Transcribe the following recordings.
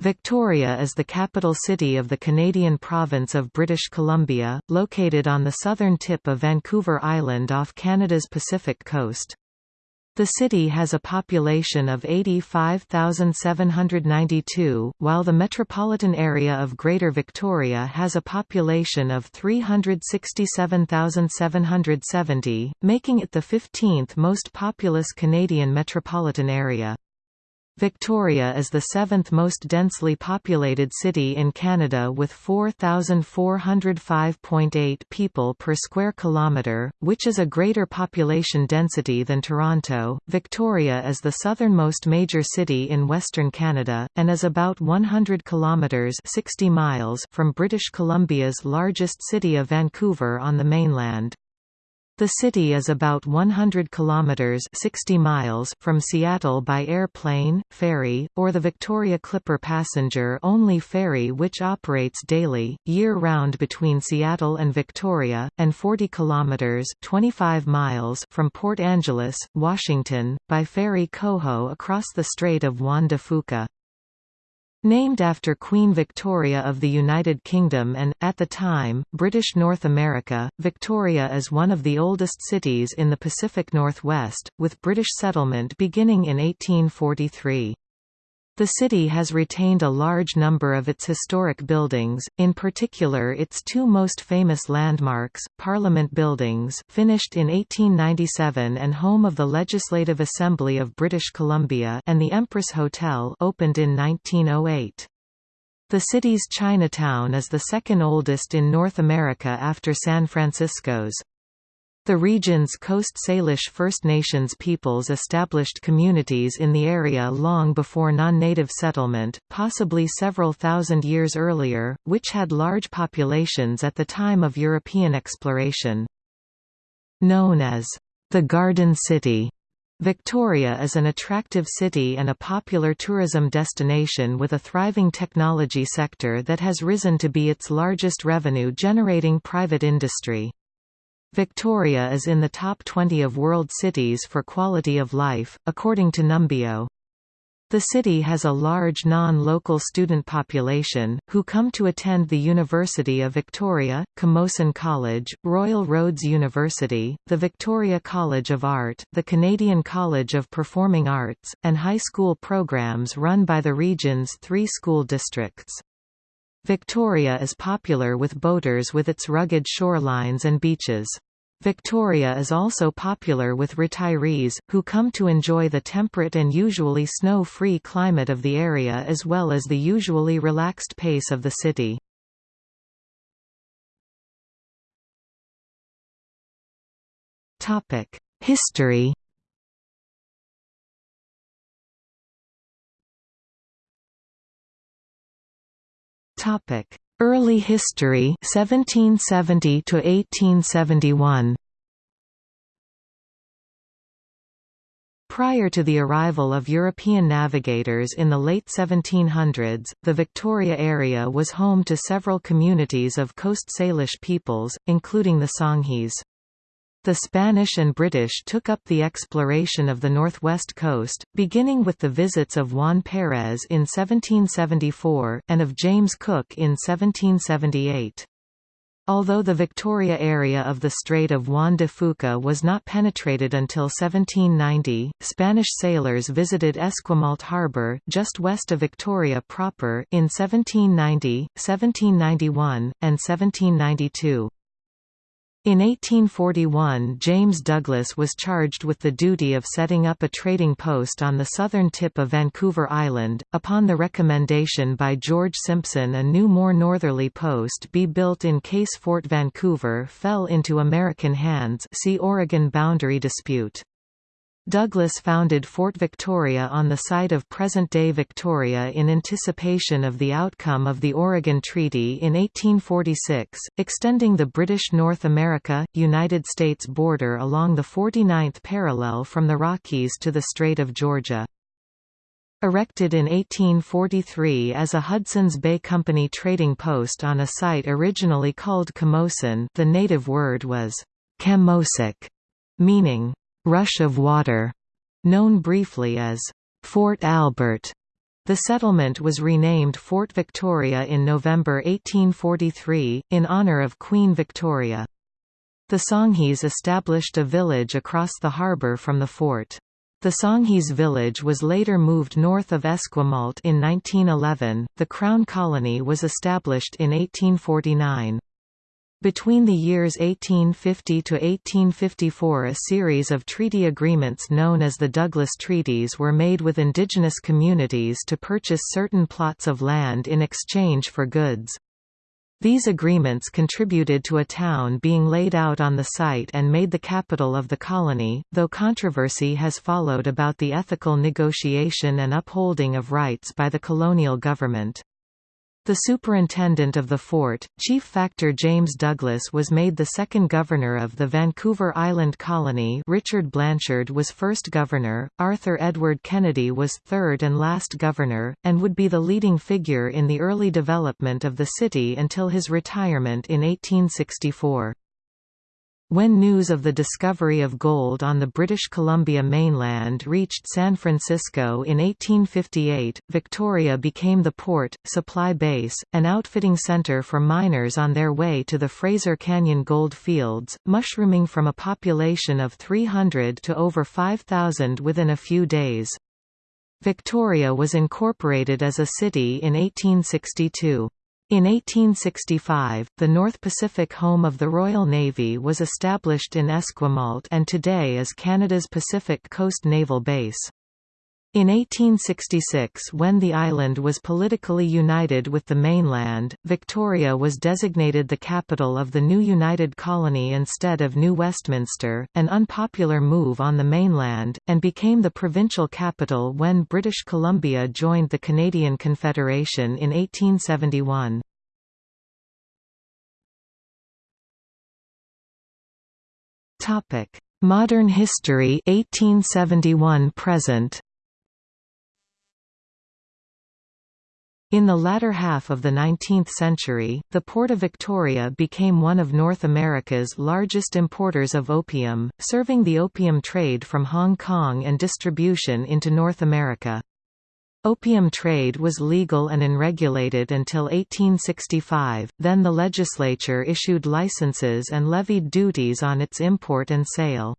Victoria is the capital city of the Canadian province of British Columbia, located on the southern tip of Vancouver Island off Canada's Pacific coast. The city has a population of 85,792, while the metropolitan area of Greater Victoria has a population of 367,770, making it the 15th most populous Canadian metropolitan area. Victoria is the seventh most densely populated city in Canada with 4,405.8 people per square kilometre, which is a greater population density than Toronto. Victoria is the southernmost major city in Western Canada, and is about 100 kilometres 60 miles from British Columbia's largest city of Vancouver on the mainland. The city is about 100 kilometers 60 miles from Seattle by airplane, ferry, or the Victoria Clipper passenger-only ferry which operates daily, year-round between Seattle and Victoria, and 40 kilometers 25 miles from Port Angeles, Washington, by ferry Coho across the Strait of Juan de Fuca. Named after Queen Victoria of the United Kingdom and, at the time, British North America, Victoria is one of the oldest cities in the Pacific Northwest, with British settlement beginning in 1843. The city has retained a large number of its historic buildings, in particular its two most famous landmarks, Parliament Buildings finished in 1897 and home of the Legislative Assembly of British Columbia and the Empress Hotel opened in 1908. The city's Chinatown is the second oldest in North America after San Francisco's. The region's Coast Salish First Nations peoples established communities in the area long before non-native settlement, possibly several thousand years earlier, which had large populations at the time of European exploration. Known as the Garden City, Victoria is an attractive city and a popular tourism destination with a thriving technology sector that has risen to be its largest revenue-generating private industry. Victoria is in the top 20 of world cities for quality of life, according to Numbeo. The city has a large non-local student population, who come to attend the University of Victoria, Camosun College, Royal Roads University, the Victoria College of Art, the Canadian College of Performing Arts, and high school programs run by the region's three school districts. Victoria is popular with boaters with its rugged shorelines and beaches. Victoria is also popular with retirees, who come to enjoy the temperate and usually snow-free climate of the area as well as the usually relaxed pace of the city. History Topic: Early history 1770 to 1871. Prior to the arrival of European navigators in the late 1700s, the Victoria area was home to several communities of Coast Salish peoples, including the Songhees. The Spanish and British took up the exploration of the northwest coast, beginning with the visits of Juan Pérez in 1774, and of James Cook in 1778. Although the Victoria area of the Strait of Juan de Fuca was not penetrated until 1790, Spanish sailors visited Esquimalt Harbour, just west of Victoria proper, in 1790, 1791, and 1792. In 1841 James Douglas was charged with the duty of setting up a trading post on the southern tip of Vancouver Island. Upon the recommendation by George Simpson a new more northerly post be built in case Fort Vancouver fell into American hands see Oregon boundary dispute. Douglas founded Fort Victoria on the site of present-day Victoria in anticipation of the outcome of the Oregon Treaty in 1846, extending the British North America, United States border along the 49th parallel from the Rockies to the Strait of Georgia. Erected in 1843 as a Hudson's Bay Company trading post on a site originally called Camosun the native word was Camosack, meaning rush of water, known briefly as Fort Albert. The settlement was renamed Fort Victoria in November 1843, in honour of Queen Victoria. The Songhees established a village across the harbour from the fort. The Songhees village was later moved north of Esquimalt in 1911. The Crown Colony was established in 1849. Between the years 1850 to 1854 a series of treaty agreements known as the Douglas Treaties were made with indigenous communities to purchase certain plots of land in exchange for goods. These agreements contributed to a town being laid out on the site and made the capital of the colony, though controversy has followed about the ethical negotiation and upholding of rights by the colonial government. The superintendent of the fort, Chief Factor James Douglas was made the second governor of the Vancouver Island Colony Richard Blanshard was first governor, Arthur Edward Kennedy was third and last governor, and would be the leading figure in the early development of the city until his retirement in 1864. When news of the discovery of gold on the British Columbia mainland reached San Francisco in 1858, Victoria became the port, supply base, and outfitting center for miners on their way to the Fraser Canyon gold fields, mushrooming from a population of 300 to over 5,000 within a few days. Victoria was incorporated as a city in 1862. In 1865, the North Pacific home of the Royal Navy was established in Esquimalt and today is Canada's Pacific Coast Naval Base. In 1866 when the island was politically united with the mainland, Victoria was designated the capital of the new united colony instead of New Westminster, an unpopular move on the mainland, and became the provincial capital when British Columbia joined the Canadian Confederation in 1871. Modern history 1871 present In the latter half of the 19th century, the Port of Victoria became one of North America's largest importers of opium, serving the opium trade from Hong Kong and distribution into North America. Opium trade was legal and unregulated until 1865, then the legislature issued licenses and levied duties on its import and sale.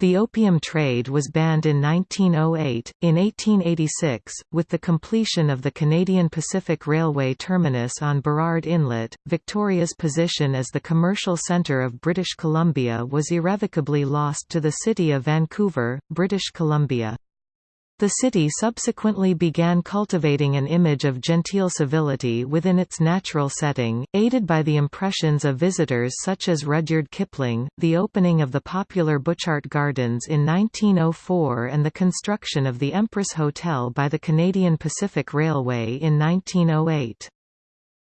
The opium trade was banned in 1908. In 1886, with the completion of the Canadian Pacific Railway terminus on Burrard Inlet, Victoria's position as the commercial centre of British Columbia was irrevocably lost to the city of Vancouver, British Columbia. The city subsequently began cultivating an image of genteel civility within its natural setting, aided by the impressions of visitors such as Rudyard Kipling, the opening of the popular Butchart Gardens in 1904 and the construction of the Empress Hotel by the Canadian Pacific Railway in 1908.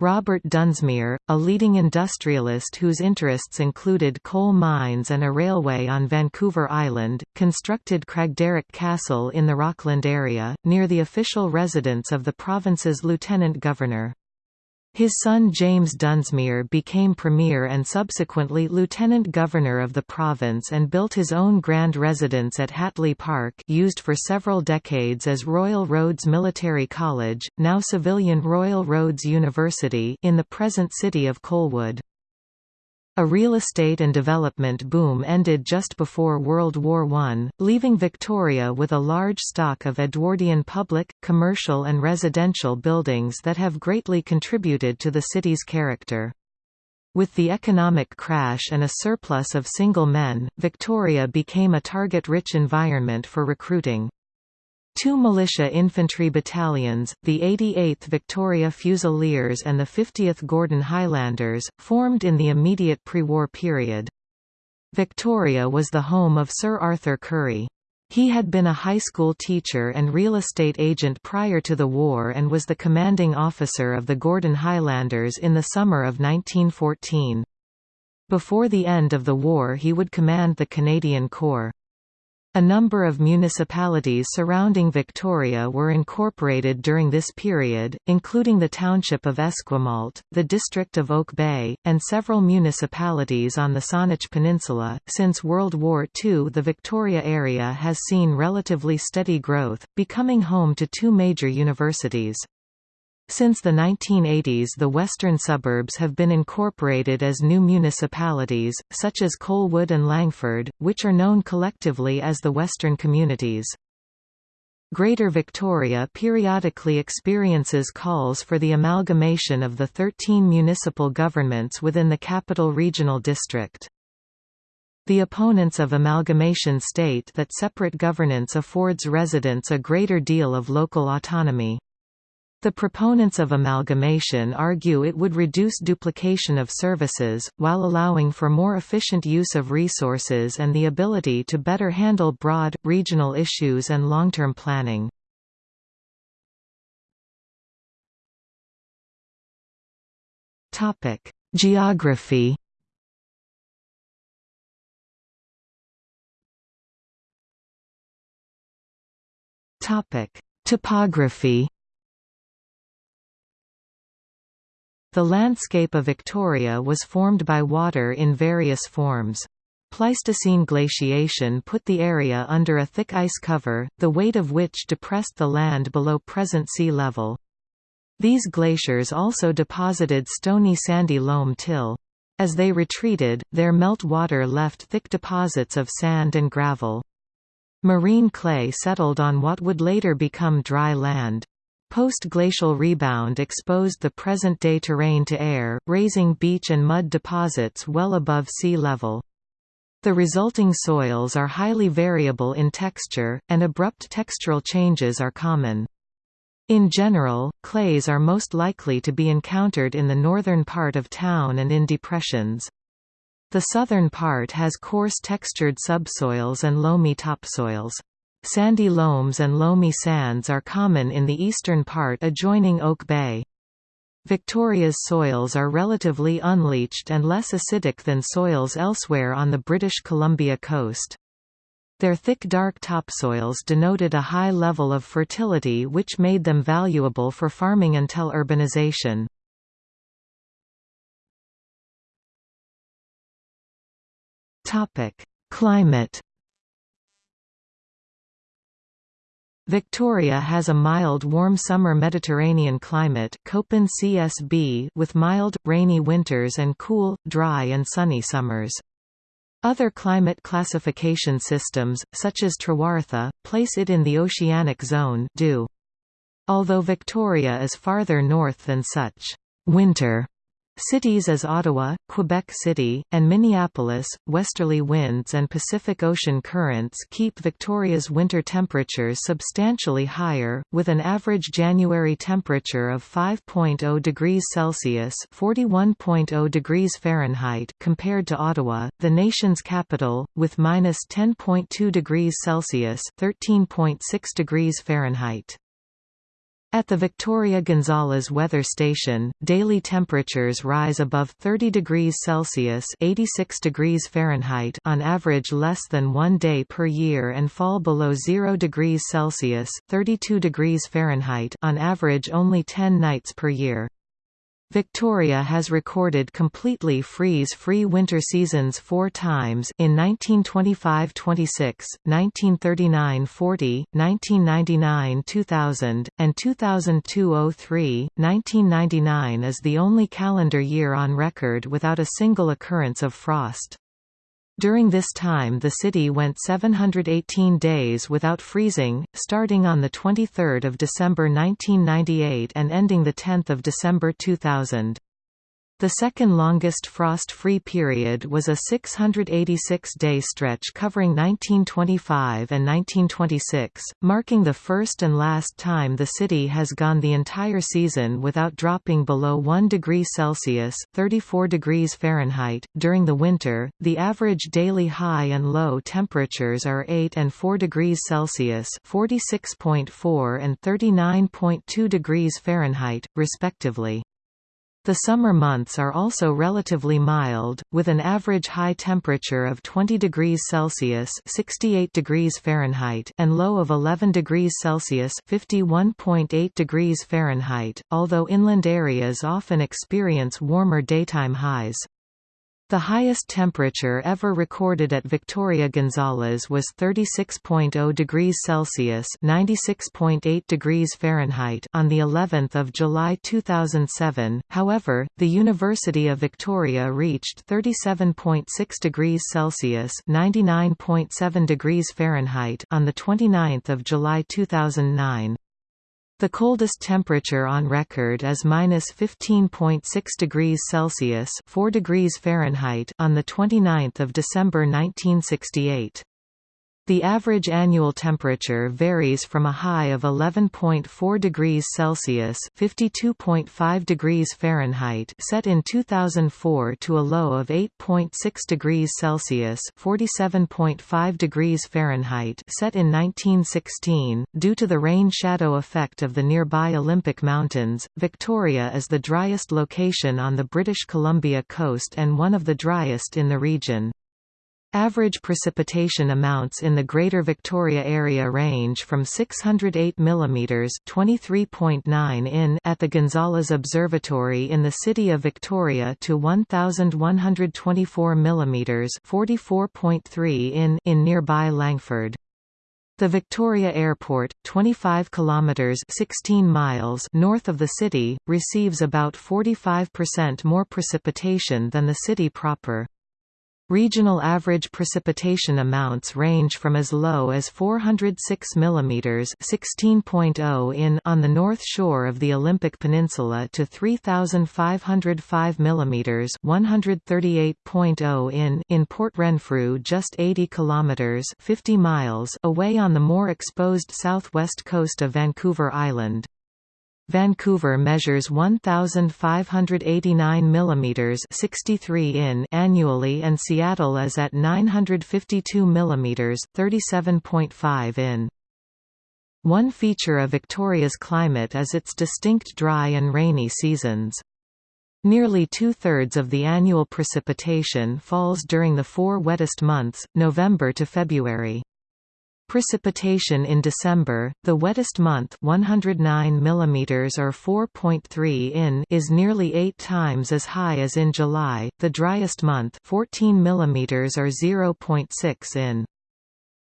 Robert Dunsmuir, a leading industrialist whose interests included coal mines and a railway on Vancouver Island, constructed Craigdarroch Castle in the Rockland area, near the official residence of the province's lieutenant governor. His son James Dunsmuir became premier and subsequently lieutenant governor of the province and built his own grand residence at Hatley Park used for several decades as Royal Roads Military College, now civilian Royal Roads University in the present city of Colwood. A real estate and development boom ended just before World War I, leaving Victoria with a large stock of Edwardian public, commercial and residential buildings that have greatly contributed to the city's character. With the economic crash and a surplus of single men, Victoria became a target-rich environment for recruiting. Two militia infantry battalions, the 88th Victoria Fusiliers and the 50th Gordon Highlanders, formed in the immediate pre-war period. Victoria was the home of Sir Arthur Currie. He had been a high school teacher and real estate agent prior to the war and was the commanding officer of the Gordon Highlanders in the summer of 1914. Before the end of the war he would command the Canadian Corps. A number of municipalities surrounding Victoria were incorporated during this period, including the township of Esquimalt, the district of Oak Bay, and several municipalities on the Saanich Peninsula. Since World War II, the Victoria area has seen relatively steady growth, becoming home to two major universities. Since the 1980s the western suburbs have been incorporated as new municipalities, such as Colwood and Langford, which are known collectively as the Western Communities. Greater Victoria periodically experiences calls for the amalgamation of the 13 municipal governments within the Capital Regional District. The opponents of amalgamation state that separate governance affords residents a greater deal of local autonomy. The proponents of amalgamation argue it would reduce duplication of services, while allowing for more efficient use of resources and the ability to better handle broad, regional issues and long-term planning. Geography Topography The landscape of Victoria was formed by water in various forms. Pleistocene glaciation put the area under a thick ice cover, the weight of which depressed the land below present sea level. These glaciers also deposited stony sandy loam till. As they retreated, their melt water left thick deposits of sand and gravel. Marine clay settled on what would later become dry land. Post-glacial rebound exposed the present-day terrain to air, raising beach and mud deposits well above sea level. The resulting soils are highly variable in texture, and abrupt textural changes are common. In general, clays are most likely to be encountered in the northern part of town and in depressions. The southern part has coarse textured subsoils and loamy topsoils. Sandy loams and loamy sands are common in the eastern part adjoining Oak Bay. Victoria's soils are relatively unleached and less acidic than soils elsewhere on the British Columbia coast. Their thick dark topsoils denoted a high level of fertility which made them valuable for farming until urbanization. Climate Victoria has a mild warm summer Mediterranean climate Köppen CSB with mild, rainy winters and cool, dry and sunny summers. Other climate classification systems, such as Trewartha, place it in the oceanic zone do. Although Victoria is farther north than such winter Cities as Ottawa, Quebec City, and Minneapolis, westerly winds and Pacific Ocean currents keep Victoria's winter temperatures substantially higher, with an average January temperature of 5.0 degrees Celsius (41.0 degrees Fahrenheit) compared to Ottawa, the nation's capital, with minus 10.2 degrees Celsius (13.6 degrees Fahrenheit). At the Victoria Gonzales weather station, daily temperatures rise above 30 degrees Celsius (86 degrees Fahrenheit) on average less than 1 day per year and fall below 0 degrees Celsius (32 degrees Fahrenheit) on average only 10 nights per year. Victoria has recorded completely freeze-free winter seasons four times in 1925–26, 1939–40, 1999–2000, and 2002–03. 1999 is the only calendar year on record without a single occurrence of frost. During this time the city went 718 days without freezing, starting on 23 December 1998 and ending 10 December 2000. The second longest frost-free period was a 686-day stretch covering 1925 and 1926, marking the first and last time the city has gone the entire season without dropping below 1 degree Celsius (34 degrees Fahrenheit). During the winter, the average daily high and low temperatures are 8 and 4 degrees Celsius (46.4 and 39.2 degrees Fahrenheit, respectively. The summer months are also relatively mild, with an average high temperature of 20 degrees Celsius (68 degrees Fahrenheit) and low of 11 degrees Celsius (51.8 degrees Fahrenheit), although inland areas often experience warmer daytime highs. The highest temperature ever recorded at Victoria Gonzales was 36.0 degrees Celsius (96.8 degrees Fahrenheit) on the 11th of July 2007. However, the University of Victoria reached 37.6 degrees Celsius (99.7 degrees Fahrenheit) on the 29th of July 2009. The coldest temperature on record is minus 15.6 degrees Celsius (4 degrees Fahrenheit) on the 29th of December 1968. The average annual temperature varies from a high of 11.4 degrees Celsius (52.5 degrees Fahrenheit) set in 2004 to a low of 8.6 degrees Celsius (47.5 degrees Fahrenheit) set in 1916. Due to the rain-shadow effect of the nearby Olympic Mountains, Victoria is the driest location on the British Columbia coast and one of the driest in the region. Average precipitation amounts in the Greater Victoria Area range from 608 mm (23.9 in) at the Gonzales Observatory in the city of Victoria to 1124 mm (44.3 in) in nearby Langford. The Victoria Airport, 25 kilometers (16 miles) north of the city, receives about 45% more precipitation than the city proper. Regional average precipitation amounts range from as low as 406 mm (16.0 in) on the north shore of the Olympic Peninsula to 3505 mm (138.0 in) in Port Renfrew, just 80 km (50 miles) away on the more exposed southwest coast of Vancouver Island. Vancouver measures 1589 mm 63 in annually and Seattle is at 952 mm 37.5 in. One feature of Victoria's climate is its distinct dry and rainy seasons. Nearly two-thirds of the annual precipitation falls during the four wettest months, November to February. Precipitation in December, the wettest month 109 mm or 4.3 in is nearly 8 times as high as in July, the driest month 14 mm or 0.6 in.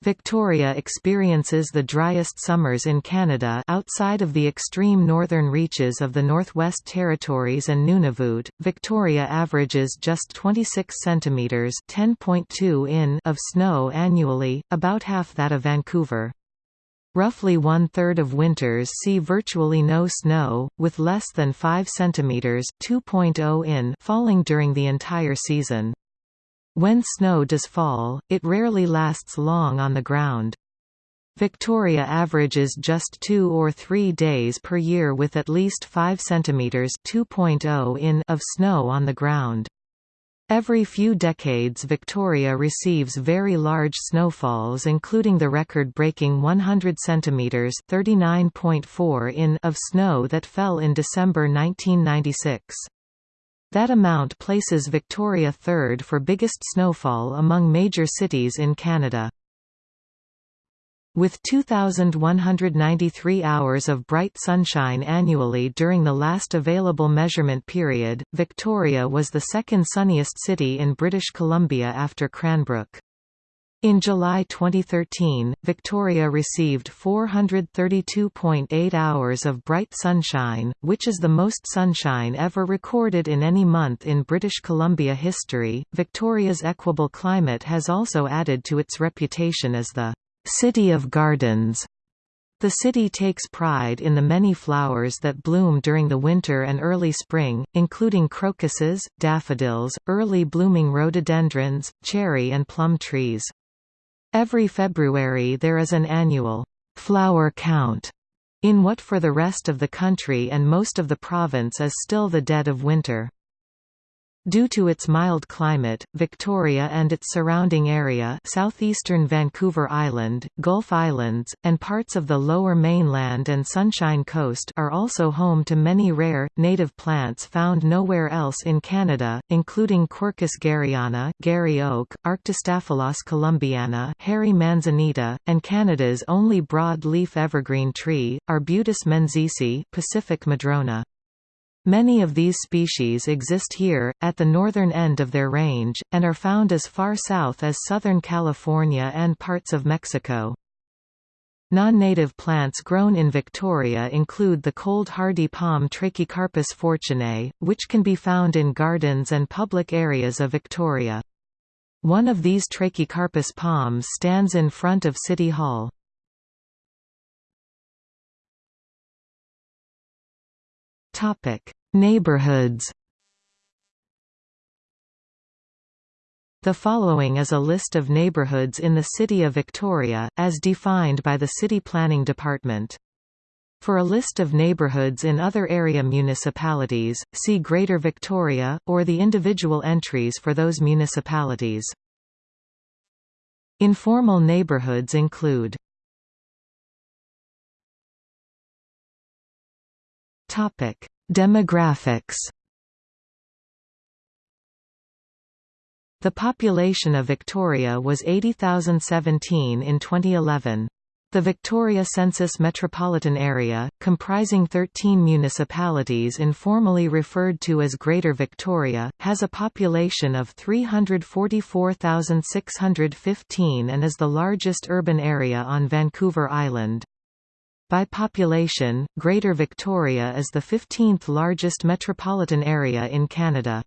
Victoria experiences the driest summers in Canada outside of the extreme northern reaches of the Northwest Territories and Nunavut. Victoria averages just 26 centimeters (10.2 in) of snow annually, about half that of Vancouver. Roughly one-third of winters see virtually no snow, with less than 5 centimeters (2.0 in) falling during the entire season. When snow does fall, it rarely lasts long on the ground. Victoria averages just two or three days per year with at least 5 cm 2.0 in of snow on the ground. Every few decades Victoria receives very large snowfalls including the record-breaking 100 cm 39.4 in of snow that fell in December 1996. That amount places Victoria third for biggest snowfall among major cities in Canada. With 2,193 hours of bright sunshine annually during the last available measurement period, Victoria was the second sunniest city in British Columbia after Cranbrook. In July 2013, Victoria received 432.8 hours of bright sunshine, which is the most sunshine ever recorded in any month in British Columbia history. Victoria's equable climate has also added to its reputation as the City of Gardens. The city takes pride in the many flowers that bloom during the winter and early spring, including crocuses, daffodils, early blooming rhododendrons, cherry and plum trees. Every February there is an annual flower count in what for the rest of the country and most of the province is still the dead of winter. Due to its mild climate, Victoria and its surrounding area southeastern Vancouver Island, Gulf Islands, and parts of the lower mainland and Sunshine Coast are also home to many rare, native plants found nowhere else in Canada, including Quercus garryana Garry oak, Arctostaphylos columbiana hairy manzanita, and Canada's only broad-leaf evergreen tree, Arbutus menziesii Pacific madrona. Many of these species exist here, at the northern end of their range, and are found as far south as southern California and parts of Mexico. Non-native plants grown in Victoria include the cold hardy palm Trachycarpus fortunei, which can be found in gardens and public areas of Victoria. One of these Trachycarpus palms stands in front of City Hall. Topic: Neighborhoods. The following is a list of neighborhoods in the City of Victoria, as defined by the City Planning Department. For a list of neighborhoods in other area municipalities, see Greater Victoria, or the individual entries for those municipalities. Informal neighborhoods include Topic: Demographics. The population of Victoria was 80,017 in 2011. The Victoria Census Metropolitan Area, comprising 13 municipalities informally referred to as Greater Victoria, has a population of 344,615 and is the largest urban area on Vancouver Island. By population, Greater Victoria is the 15th largest metropolitan area in Canada.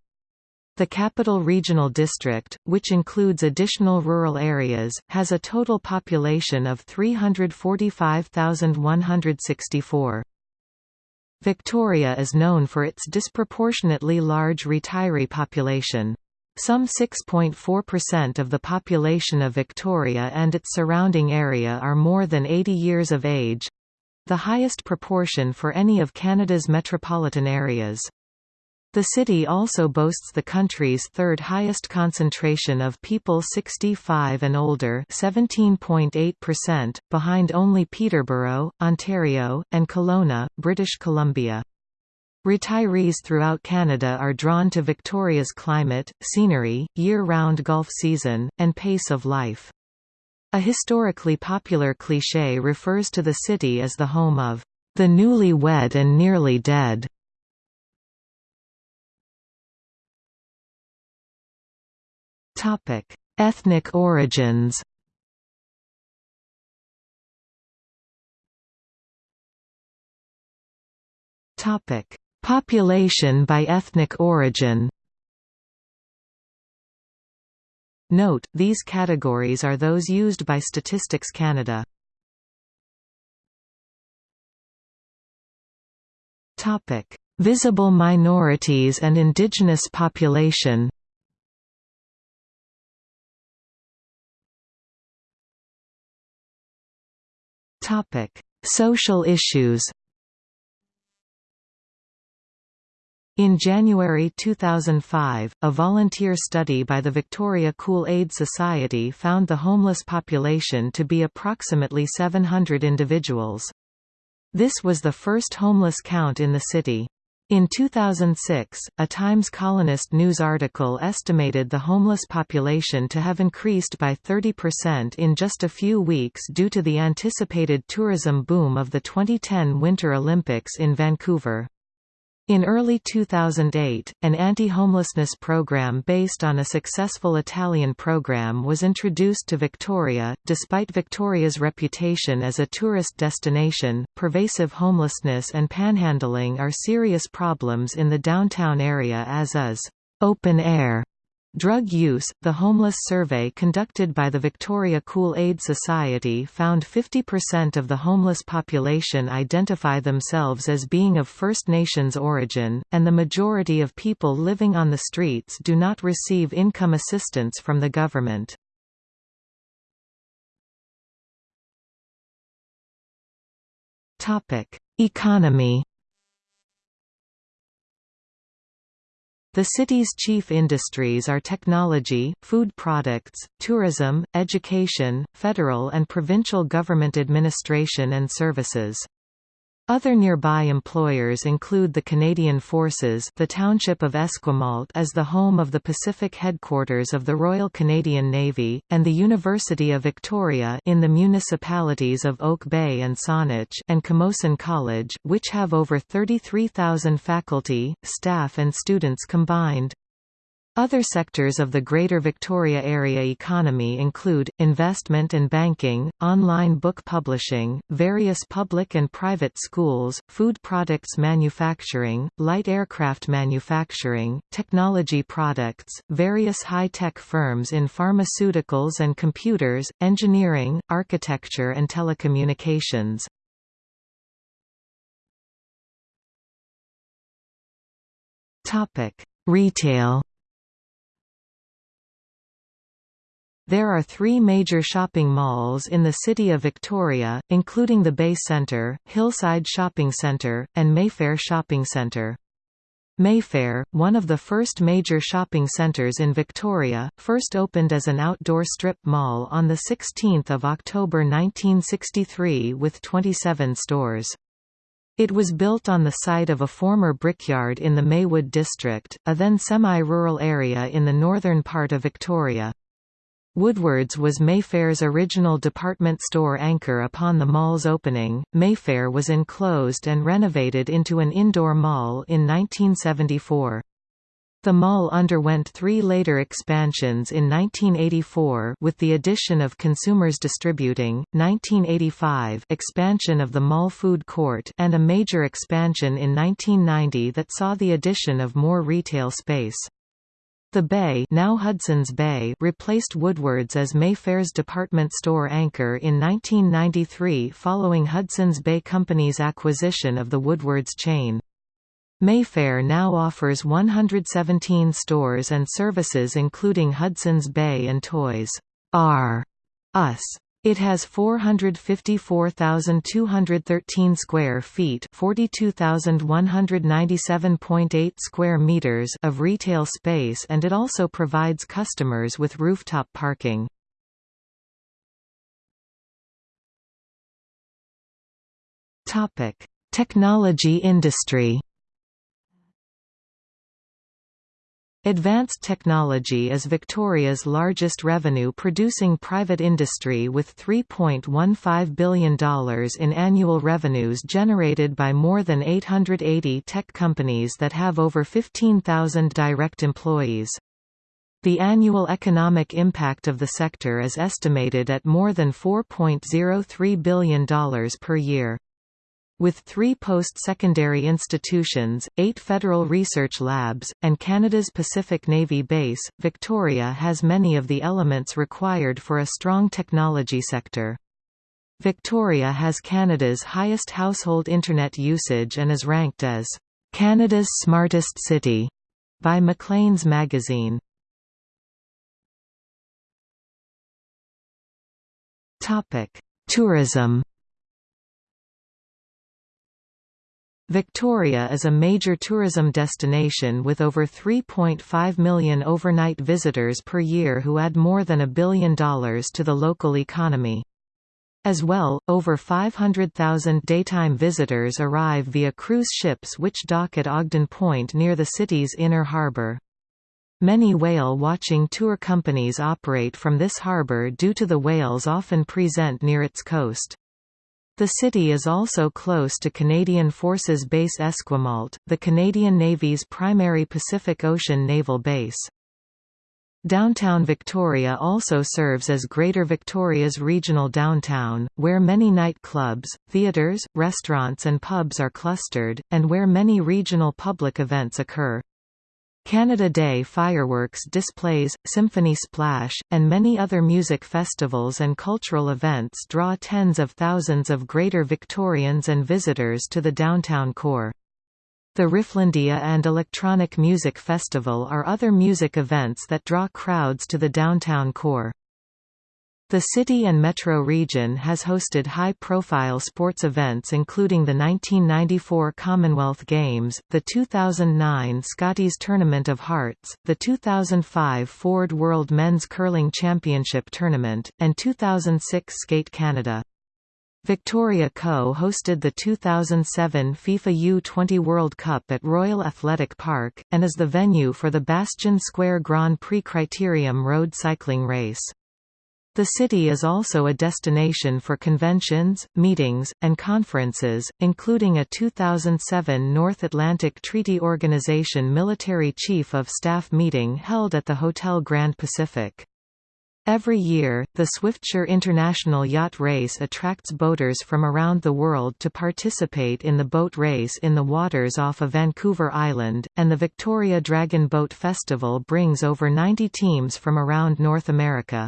The Capital Regional District, which includes additional rural areas, has a total population of 345,164. Victoria is known for its disproportionately large retiree population. Some 6.4% of the population of Victoria and its surrounding area are more than 80 years of age, the highest proportion for any of Canada's metropolitan areas. The city also boasts the country's third highest concentration of people 65 and older 17.8%, behind only Peterborough, Ontario, and Kelowna, British Columbia. Retirees throughout Canada are drawn to Victoria's climate, scenery, year-round golf season, and pace of life. A historically popular cliché refers to the city as the home of the newly wed and nearly dead. Ethnic origins. Population by ethnic origin. Note, these categories are those used by Statistics Canada. Visible minorities and indigenous population Social issues In January 2005, a volunteer study by the Victoria Cool Aid Society found the homeless population to be approximately 700 individuals. This was the first homeless count in the city. In 2006, a Times Colonist news article estimated the homeless population to have increased by 30% in just a few weeks due to the anticipated tourism boom of the 2010 Winter Olympics in Vancouver. In early 2008, an anti-homelessness program based on a successful Italian program was introduced to Victoria. Despite Victoria's reputation as a tourist destination, pervasive homelessness and panhandling are serious problems in the downtown area as is open air Drug use – The homeless survey conducted by the Victoria Cool Aid Society found 50% of the homeless population identify themselves as being of First Nations origin, and the majority of people living on the streets do not receive income assistance from the government. Economy The city's chief industries are technology, food products, tourism, education, federal and provincial government administration and services. Other nearby employers include the Canadian Forces the township of Esquimalt is the home of the Pacific headquarters of the Royal Canadian Navy, and the University of Victoria in the municipalities of Oak Bay and Saanich and Camosun College which have over 33,000 faculty, staff and students combined. Other sectors of the Greater Victoria Area economy include, investment and banking, online book publishing, various public and private schools, food products manufacturing, light aircraft manufacturing, technology products, various high-tech firms in pharmaceuticals and computers, engineering, architecture and telecommunications. Retail There are three major shopping malls in the city of Victoria, including the Bay Centre, Hillside Shopping Centre, and Mayfair Shopping Centre. Mayfair, one of the first major shopping centres in Victoria, first opened as an outdoor strip mall on 16 October 1963 with 27 stores. It was built on the site of a former brickyard in the Maywood district, a then semi-rural area in the northern part of Victoria. Woodwards was Mayfair's original department store anchor upon the mall's opening. Mayfair was enclosed and renovated into an indoor mall in 1974. The mall underwent three later expansions in 1984 with the addition of Consumers Distributing, 1985 expansion of the mall food court and a major expansion in 1990 that saw the addition of more retail space. The Bay, now Hudson's Bay replaced Woodwards as Mayfair's department store anchor in 1993 following Hudson's Bay Company's acquisition of the Woodwards chain. Mayfair now offers 117 stores and services including Hudson's Bay and Toys R Us. It has 454,213 square feet, 42,197.8 square meters of retail space and it also provides customers with rooftop parking. Topic: Technology industry. Advanced technology is Victoria's largest revenue-producing private industry with $3.15 billion in annual revenues generated by more than 880 tech companies that have over 15,000 direct employees. The annual economic impact of the sector is estimated at more than $4.03 billion per year. With three post-secondary institutions, eight federal research labs, and Canada's Pacific Navy Base, Victoria has many of the elements required for a strong technology sector. Victoria has Canada's highest household Internet usage and is ranked as, "...Canada's smartest city", by Maclean's magazine. Topic: Tourism Victoria is a major tourism destination with over 3.5 million overnight visitors per year who add more than a billion dollars to the local economy. As well, over 500,000 daytime visitors arrive via cruise ships which dock at Ogden Point near the city's inner harbour. Many whale-watching tour companies operate from this harbour due to the whales often present near its coast. The city is also close to Canadian Forces Base Esquimalt, the Canadian Navy's primary Pacific Ocean naval base. Downtown Victoria also serves as Greater Victoria's regional downtown, where many nightclubs, theatres, restaurants and pubs are clustered, and where many regional public events occur. Canada Day fireworks displays, Symphony Splash, and many other music festivals and cultural events draw tens of thousands of Greater Victorians and visitors to the downtown core. The Rifflandia and Electronic Music Festival are other music events that draw crowds to the downtown core. The city and metro region has hosted high-profile sports events including the 1994 Commonwealth Games, the 2009 Scotties Tournament of Hearts, the 2005 Ford World Men's Curling Championship Tournament, and 2006 Skate Canada. Victoria co-hosted the 2007 FIFA U20 World Cup at Royal Athletic Park, and is the venue for the Bastion Square Grand Prix Criterium road cycling race. The city is also a destination for conventions, meetings, and conferences, including a 2007 North Atlantic Treaty Organization Military Chief of Staff meeting held at the Hotel Grand Pacific. Every year, the Swiftsure International Yacht Race attracts boaters from around the world to participate in the boat race in the waters off of Vancouver Island, and the Victoria Dragon Boat Festival brings over 90 teams from around North America.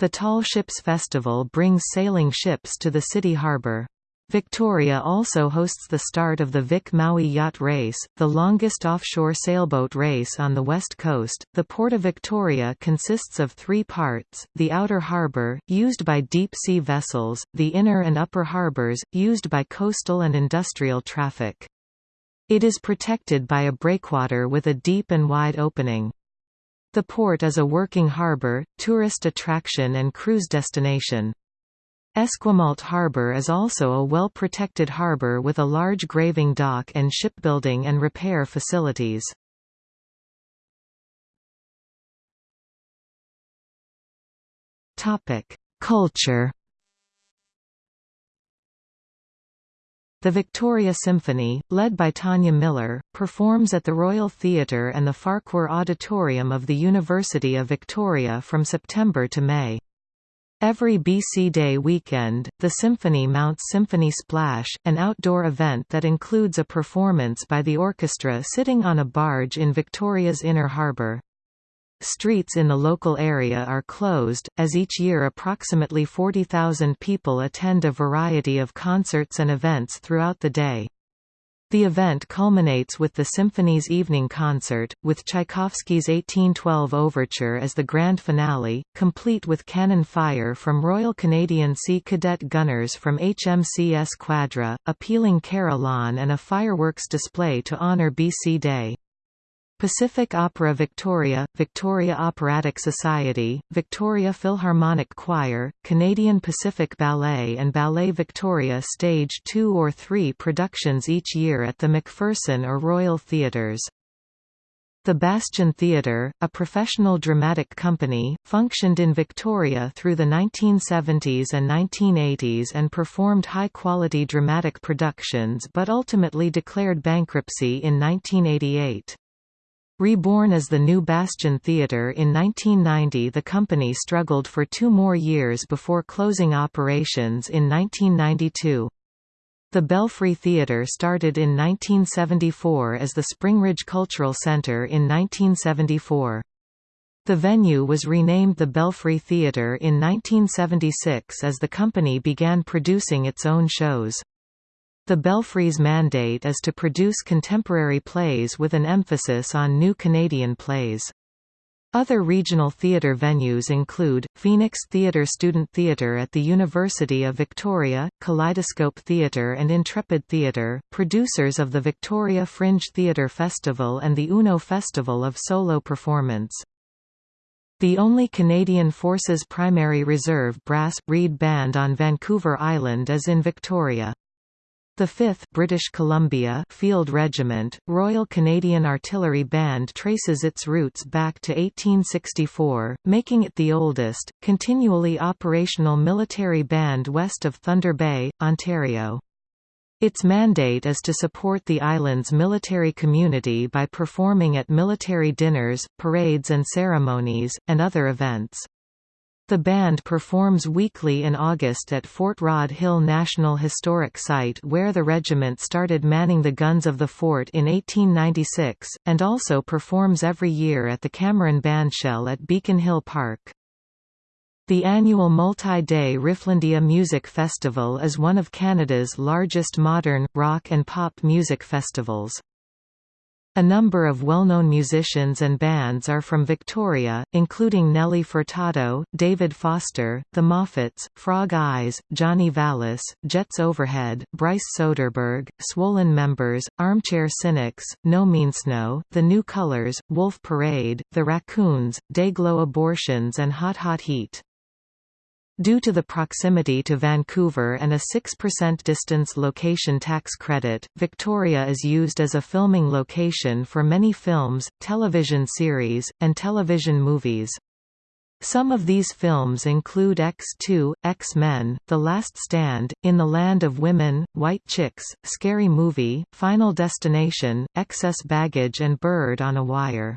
The Tall Ships Festival brings sailing ships to the city harbour. Victoria also hosts the start of the Vic Maui Yacht Race, the longest offshore sailboat race on the west coast. The Port of Victoria consists of three parts the outer harbour, used by deep sea vessels, the inner and upper harbours, used by coastal and industrial traffic. It is protected by a breakwater with a deep and wide opening. The port is a working harbour, tourist attraction and cruise destination. Esquimalt Harbour is also a well-protected harbour with a large graving dock and shipbuilding and repair facilities. Culture The Victoria Symphony, led by Tania Miller, performs at the Royal Theatre and the Farquhar Auditorium of the University of Victoria from September to May. Every BC Day weekend, the Symphony mounts Symphony Splash, an outdoor event that includes a performance by the orchestra sitting on a barge in Victoria's inner harbour. Streets in the local area are closed, as each year approximately 40,000 people attend a variety of concerts and events throughout the day. The event culminates with the symphony's evening concert, with Tchaikovsky's 1812 Overture as the grand finale, complete with cannon fire from Royal Canadian Sea Cadet gunners from HMCS Quadra, a pealing carillon and a fireworks display to honour BC Day. Pacific Opera Victoria, Victoria Operatic Society, Victoria Philharmonic Choir, Canadian Pacific Ballet and Ballet Victoria stage two or three productions each year at the McPherson or Royal Theatres. The Bastion Theatre, a professional dramatic company, functioned in Victoria through the 1970s and 1980s and performed high-quality dramatic productions but ultimately declared bankruptcy in 1988. Reborn as the New Bastion Theatre in 1990 the company struggled for two more years before closing operations in 1992. The Belfry Theatre started in 1974 as the Springridge Cultural Centre in 1974. The venue was renamed the Belfry Theatre in 1976 as the company began producing its own shows. The Belfry's mandate is to produce contemporary plays with an emphasis on new Canadian plays. Other regional theatre venues include, Phoenix Theatre Student Theatre at the University of Victoria, Kaleidoscope Theatre and Intrepid Theatre, producers of the Victoria Fringe Theatre Festival and the UNO Festival of Solo Performance. The only Canadian Forces Primary Reserve Brass, Reed Band on Vancouver Island is in Victoria. The 5th British Columbia Field Regiment, Royal Canadian Artillery Band traces its roots back to 1864, making it the oldest, continually operational military band west of Thunder Bay, Ontario. Its mandate is to support the island's military community by performing at military dinners, parades and ceremonies, and other events. The band performs weekly in August at Fort Rod Hill National Historic Site where the regiment started manning the guns of the fort in 1896, and also performs every year at the Cameron Bandshell at Beacon Hill Park. The annual multi-day Rifflandia Music Festival is one of Canada's largest modern, rock and pop music festivals. A number of well-known musicians and bands are from Victoria, including Nelly Furtado, David Foster, The Moffats, Frog Eyes, Johnny Vallis, Jets Overhead, Bryce Soderberg, Swollen Members, Armchair Cynics, No Means No, The New Colors, Wolf Parade, The Raccoons, Dayglo Abortions and Hot Hot Heat. Due to the proximity to Vancouver and a 6% distance location tax credit, Victoria is used as a filming location for many films, television series, and television movies. Some of these films include X2, X-Men, The Last Stand, In the Land of Women, White Chicks, Scary Movie, Final Destination, Excess Baggage and Bird on a Wire.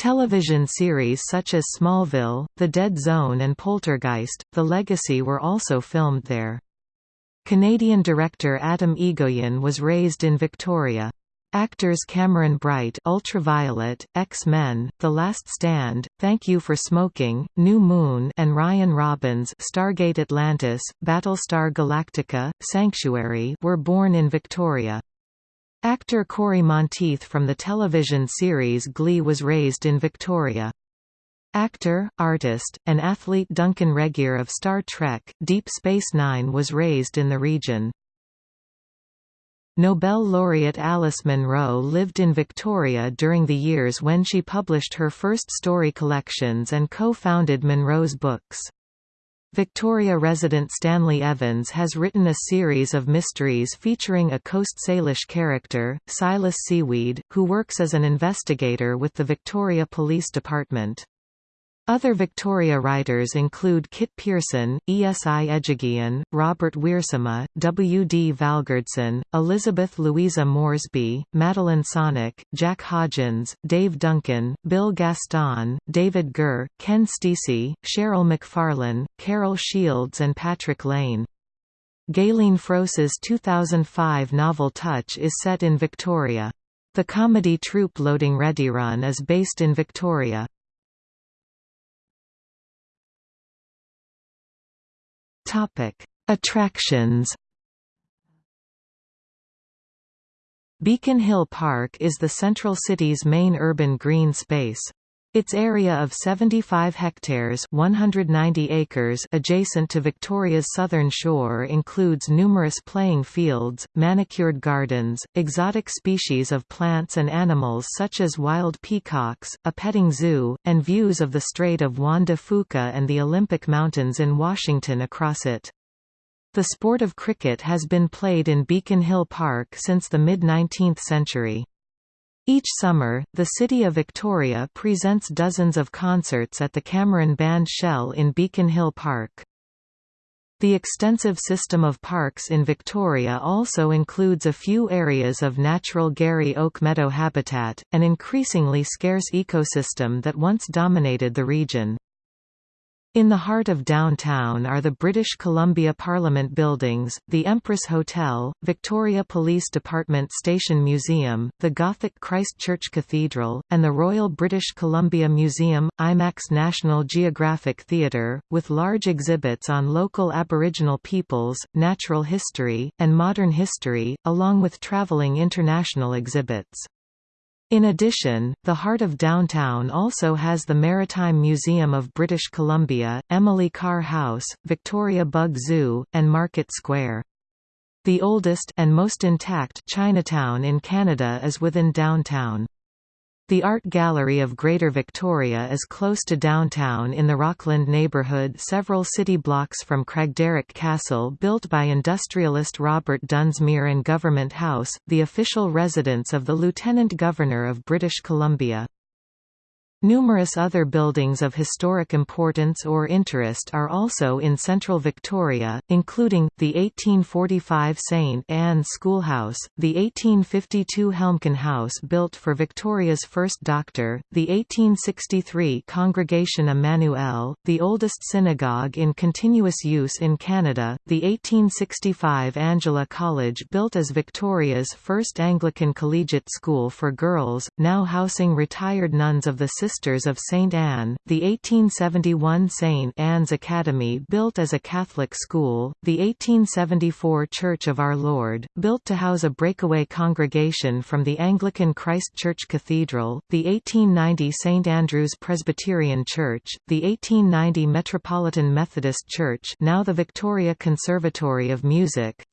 Television series such as Smallville, The Dead Zone and Poltergeist, The Legacy were also filmed there. Canadian director Atom Egoyan was raised in Victoria. Actors Cameron Bright Ultraviolet, X-Men, The Last Stand, Thank You for Smoking, New Moon and Ryan Robbins Stargate Atlantis, Battlestar Galactica, Sanctuary were born in Victoria. Actor Cory Monteith from the television series Glee was raised in Victoria. Actor, artist, and athlete Duncan Regehr of Star Trek, Deep Space Nine was raised in the region. Nobel laureate Alice Munro lived in Victoria during the years when she published her first story collections and co-founded Munro's Books. Victoria resident Stanley Evans has written a series of mysteries featuring a Coast Salish character, Silas Seaweed, who works as an investigator with the Victoria Police Department. Other Victoria writers include Kit Pearson, Esi Edugyan, Robert Wiersema, W. D. Valgardson, Elizabeth Louisa Moresby, Madeline Sonik, Jack Hodgins, Dave Duncan, Bill Gaston, David Gurr, Ken Steacy, Sheryl McFarlane, Carol Shields and Patrick Lane. Gayleen Froese's 2005 novel Touch is set in Victoria. The comedy troupe Loading Ready Run is based in Victoria. Topic: Attractions. Beacon Hill Park is the central city's main urban green space. Its area of 75 hectares 190 acres adjacent to Victoria's southern shore includes numerous playing fields, manicured gardens, exotic species of plants and animals such as wild peacocks, a petting zoo, and views of the Strait of Juan de Fuca and the Olympic Mountains in Washington across it. The sport of cricket has been played in Beacon Hill Park since the mid-19th century. Each summer, the City of Victoria presents dozens of concerts at the Cameron Band Shell in Beacon Hill Park. The extensive system of parks in Victoria also includes a few areas of natural Garry oak meadow habitat, an increasingly scarce ecosystem that once dominated the region. In the heart of downtown are the British Columbia Parliament Buildings, the Empress Hotel, Victoria Police Department Station Museum, the Gothic Christ Church Cathedral, and the Royal British Columbia Museum, IMAX National Geographic Theatre, with large exhibits on local Aboriginal peoples, natural history, and modern history, along with travelling international exhibits. In addition, the heart of downtown also has the Maritime Museum of British Columbia, Emily Carr House, Victoria Bug Zoo, and Market Square. The oldest and most intact Chinatown in Canada is within downtown. The Art Gallery of Greater Victoria is close to downtown in the Rockland neighbourhood several city blocks from Craigdarroch Castle built by industrialist Robert Dunsmuir and Government House, the official residence of the Lieutenant Governor of British Columbia. Numerous other buildings of historic importance or interest are also in central Victoria, including, the 1845 St Anne's Schoolhouse, the 1852 Helmcken House built for Victoria's first doctor, the 1863 Congregation Emmanuel, the oldest synagogue in continuous use in Canada, the 1865 Angela College built as Victoria's first Anglican collegiate school for girls, now housing retired nuns of the Sisters of St. Anne, the 1871 St. Anne's Academy built as a Catholic school, the 1874 Church of Our Lord, built to house a breakaway congregation from the Anglican Christ Church Cathedral, the 1890 St. Andrew's Presbyterian Church, the 1890 Metropolitan Methodist Church now the Victoria Conservatory of Music,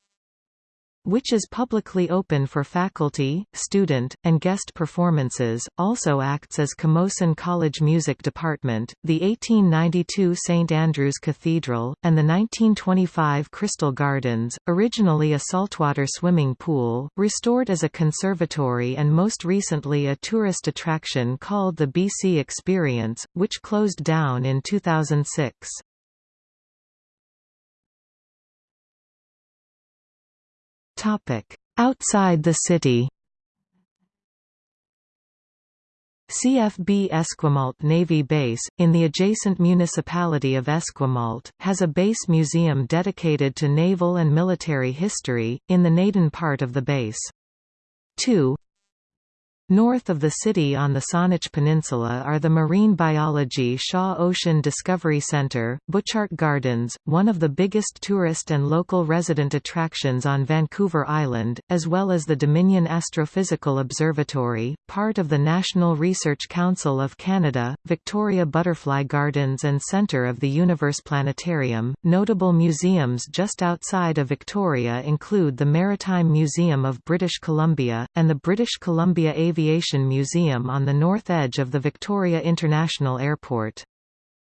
which is publicly open for faculty, student, and guest performances, also acts as Camosun College Music Department, the 1892 St Andrew's Cathedral, and the 1925 Crystal Gardens, originally a saltwater swimming pool, restored as a conservatory and most recently a tourist attraction called the BC Experience, which closed down in 2006. Outside the city CFB Esquimalt Navy Base, in the adjacent municipality of Esquimalt, has a base museum dedicated to naval and military history, in the Naden part of the base. 2. North of the city on the Saanich Peninsula are the Marine Biology Shaw Ocean Discovery Centre, Butchart Gardens, one of the biggest tourist and local resident attractions on Vancouver Island, as well as the Dominion Astrophysical Observatory, part of the National Research Council of Canada, Victoria Butterfly Gardens and Centre of the Universe Planetarium. Notable museums just outside of Victoria include the Maritime Museum of British Columbia, and the British Columbia Aviation Aviation Museum on the north edge of the Victoria International Airport.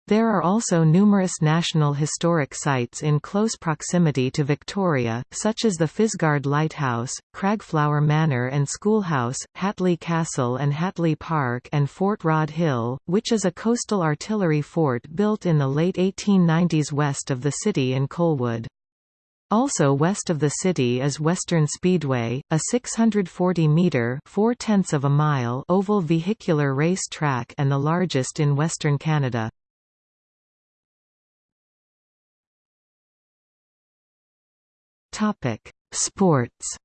There are also numerous national historic sites in close proximity to Victoria, such as the Fisgard Lighthouse, Craigflower Manor and Schoolhouse, Hatley Castle and Hatley Park and Fort Rod Hill, which is a coastal artillery fort built in the late 1890s west of the city in Colwood. Also west of the city is Western Speedway, a 640-metre of a mile oval vehicular race track and the largest in Western Canada. Sports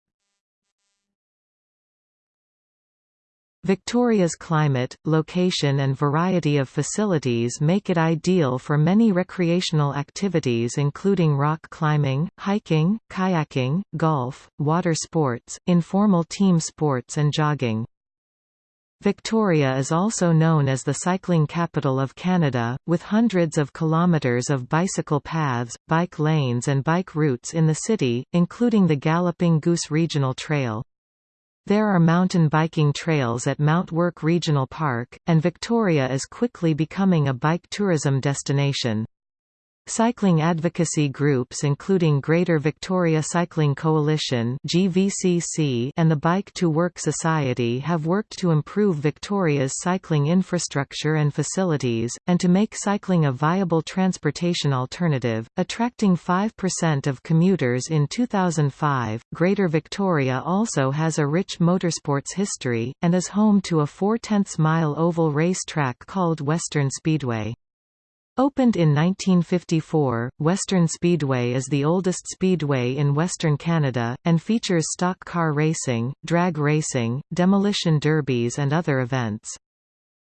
Victoria's climate, location and variety of facilities make it ideal for many recreational activities including rock climbing, hiking, kayaking, golf, water sports, informal team sports and jogging. Victoria is also known as the cycling capital of Canada, with hundreds of kilometres of bicycle paths, bike lanes and bike routes in the city, including the Galloping Goose Regional Trail. There are mountain biking trails at Mount Work Regional Park, and Victoria is quickly becoming a bike tourism destination. Cycling advocacy groups including Greater Victoria Cycling Coalition (GVCC) and the Bike to Work Society have worked to improve Victoria's cycling infrastructure and facilities and to make cycling a viable transportation alternative, attracting 5% of commuters in 2005. Greater Victoria also has a rich motorsports history and is home to a 4/10 mile oval race track called Western Speedway. Opened in 1954, Western Speedway is the oldest speedway in Western Canada, and features stock car racing, drag racing, demolition derbies and other events.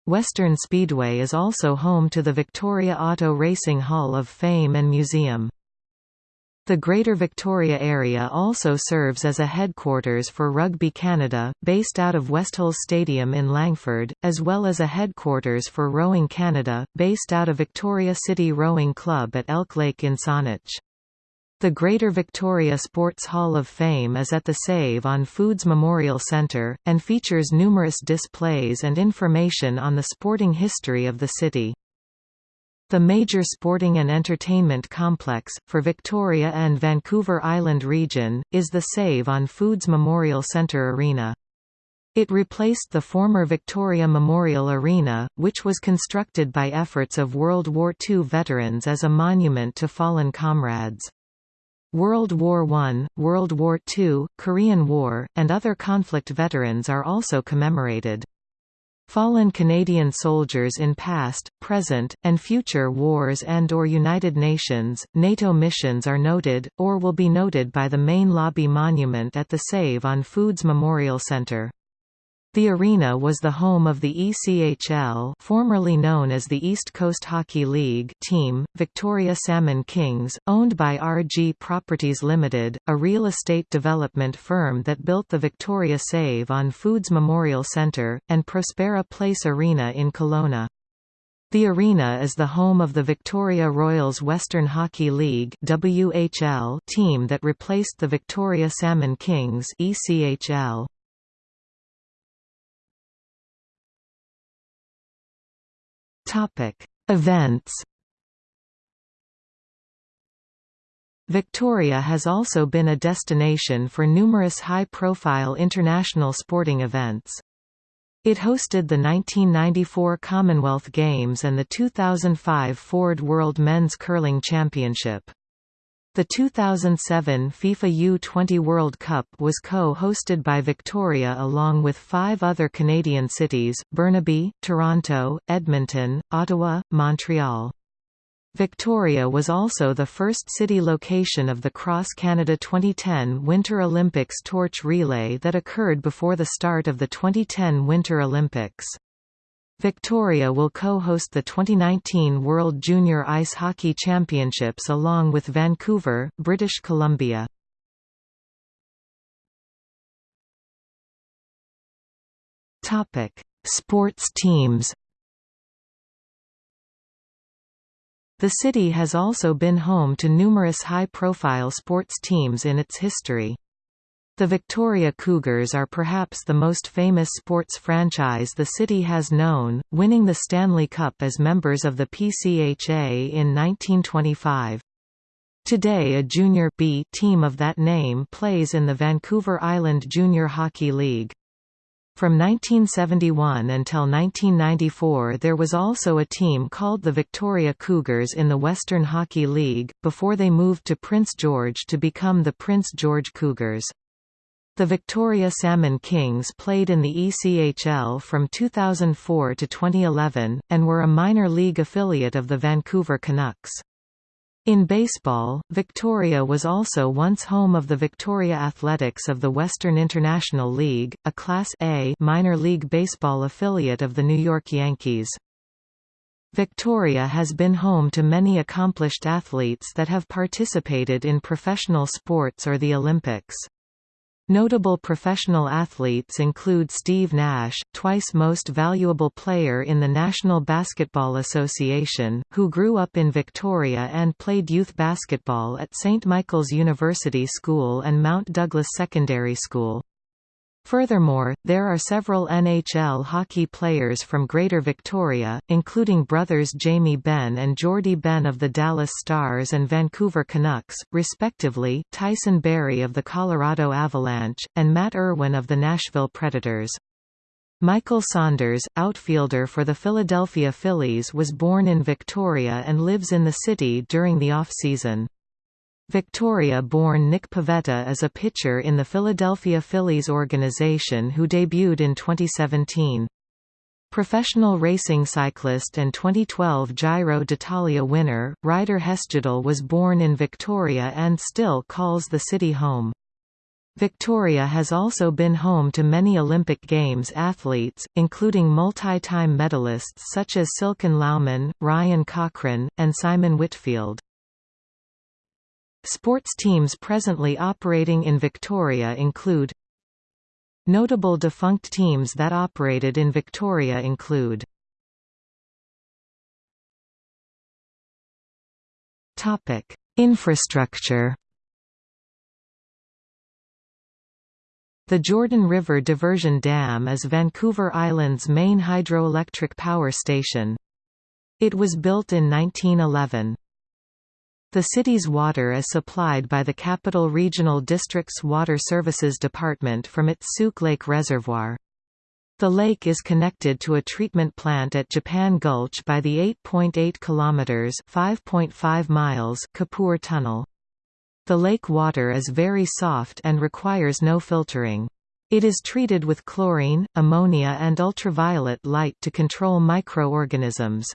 Western Speedway is also home to the Victoria Auto Racing Hall of Fame and Museum. The Greater Victoria area also serves as a headquarters for Rugby Canada, based out of Westhills Stadium in Langford, as well as a headquarters for Rowing Canada, based out of Victoria City Rowing Club at Elk Lake in Saanich. The Greater Victoria Sports Hall of Fame is at the Save on Foods Memorial Centre, and features numerous displays and information on the sporting history of the city. The major sporting and entertainment complex, for Victoria and Vancouver Island region, is the Save on Foods Memorial Centre Arena. It replaced the former Victoria Memorial Arena, which was constructed by efforts of World War II veterans as a monument to fallen comrades. World War I, World War II, Korean War, and other conflict veterans are also commemorated. Fallen Canadian soldiers in past, present, and future wars and or United Nations, NATO missions are noted, or will be noted by the main lobby monument at the Save on Foods Memorial Centre. The arena was the home of the ECHL formerly known as the East Coast Hockey League team, Victoria Salmon Kings, owned by RG Properties Limited, a real estate development firm that built the Victoria Save on Foods Memorial Centre, and Prospera Place Arena in Kelowna. The arena is the home of the Victoria Royals Western Hockey League WHL team that replaced the Victoria Salmon Kings ECHL. Topic: Events. Victoria has also been a destination for numerous high-profile international sporting events. It hosted the 1994 Commonwealth Games and the 2005 Ford World Men's Curling Championship. The 2007 FIFA U20 World Cup was co-hosted by Victoria along with five other Canadian cities, Burnaby, Toronto, Edmonton, Ottawa, Montreal. Victoria was also the first city location of the Cross Canada 2010 Winter Olympics torch relay that occurred before the start of the 2010 Winter Olympics. Victoria will co-host the 2019 World Junior Ice Hockey Championships along with Vancouver, British Columbia. Topic: Sports teams. The city has also been home to numerous high-profile sports teams in its history. The Victoria Cougars are perhaps the most famous sports franchise the city has known, winning the Stanley Cup as members of the PCHA in 1925. Today a Junior B team of that name plays in the Vancouver Island Junior Hockey League. From 1971 until 1994 there was also a team called the Victoria Cougars in the Western Hockey League, before they moved to Prince George to become the Prince George Cougars. The Victoria Salmon Kings played in the ECHL from 2004 to 2011, and were a minor league affiliate of the Vancouver Canucks. In baseball, Victoria was also once home of the Victoria Athletics of the Western International League, a Class A minor league baseball affiliate of the New York Yankees. Victoria has been home to many accomplished athletes that have participated in professional sports or the Olympics. Notable professional athletes include Steve Nash, twice most valuable player in the National Basketball Association, who grew up in Victoria and played youth basketball at St. Michael's University School and Mount Douglas Secondary School. Furthermore, there are several NHL hockey players from Greater Victoria, including brothers Jamie Benn and Jordie Benn of the Dallas Stars and Vancouver Canucks, respectively, Tyson Barrie of the Colorado Avalanche, and Matt Irwin of the Nashville Predators. Michael Saunders, outfielder for the Philadelphia Phillies was born in Victoria and lives in the city during the off-season. Victoria-born Nick Pivetta is a pitcher in the Philadelphia Phillies organization who debuted in 2017. Professional racing cyclist and 2012 Giro d'Italia winner, Ryder Hesjedal was born in Victoria and still calls the city home. Victoria has also been home to many Olympic Games athletes, including multi-time medalists such as Silken Laumann, Ryan Cochrane, and Simon Whitfield. Sports teams presently operating in Victoria include Notable defunct teams that operated in Victoria include Topic: Infrastructure The Jordan River Diversion Dam is Vancouver Island's main hydroelectric power station. It was built in 1911. The city's water is supplied by the Capital Regional District's Water Services Department from its Sooke Lake Reservoir. The lake is connected to a treatment plant at Japan Gulch by the 8.8 kilometers (5.5 miles) Kapoor Tunnel. The lake water is very soft and requires no filtering. It is treated with chlorine, ammonia and ultraviolet light to control microorganisms.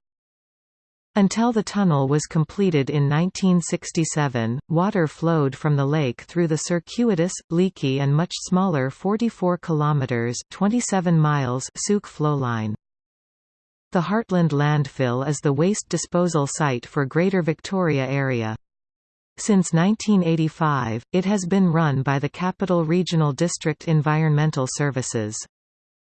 Until the tunnel was completed in 1967, water flowed from the lake through the circuitous, leaky and much smaller 44 km 27 miles Sooke flowline. The Hartland landfill is the waste disposal site for Greater Victoria area. Since 1985, it has been run by the Capital Regional District Environmental Services.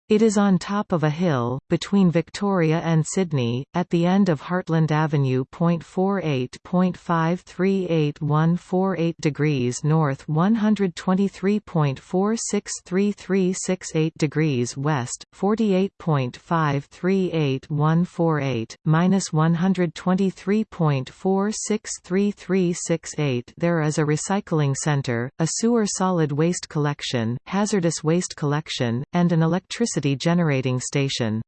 It is on top of a hill, between Victoria and Sidney, at the end of Hartland Avenue. 48.538148 degrees north 123.463368 degrees west, 48.538148, minus 123.463368 There is a recycling centre, a sewer solid waste collection, hazardous waste collection, and an electricity electricity generating station.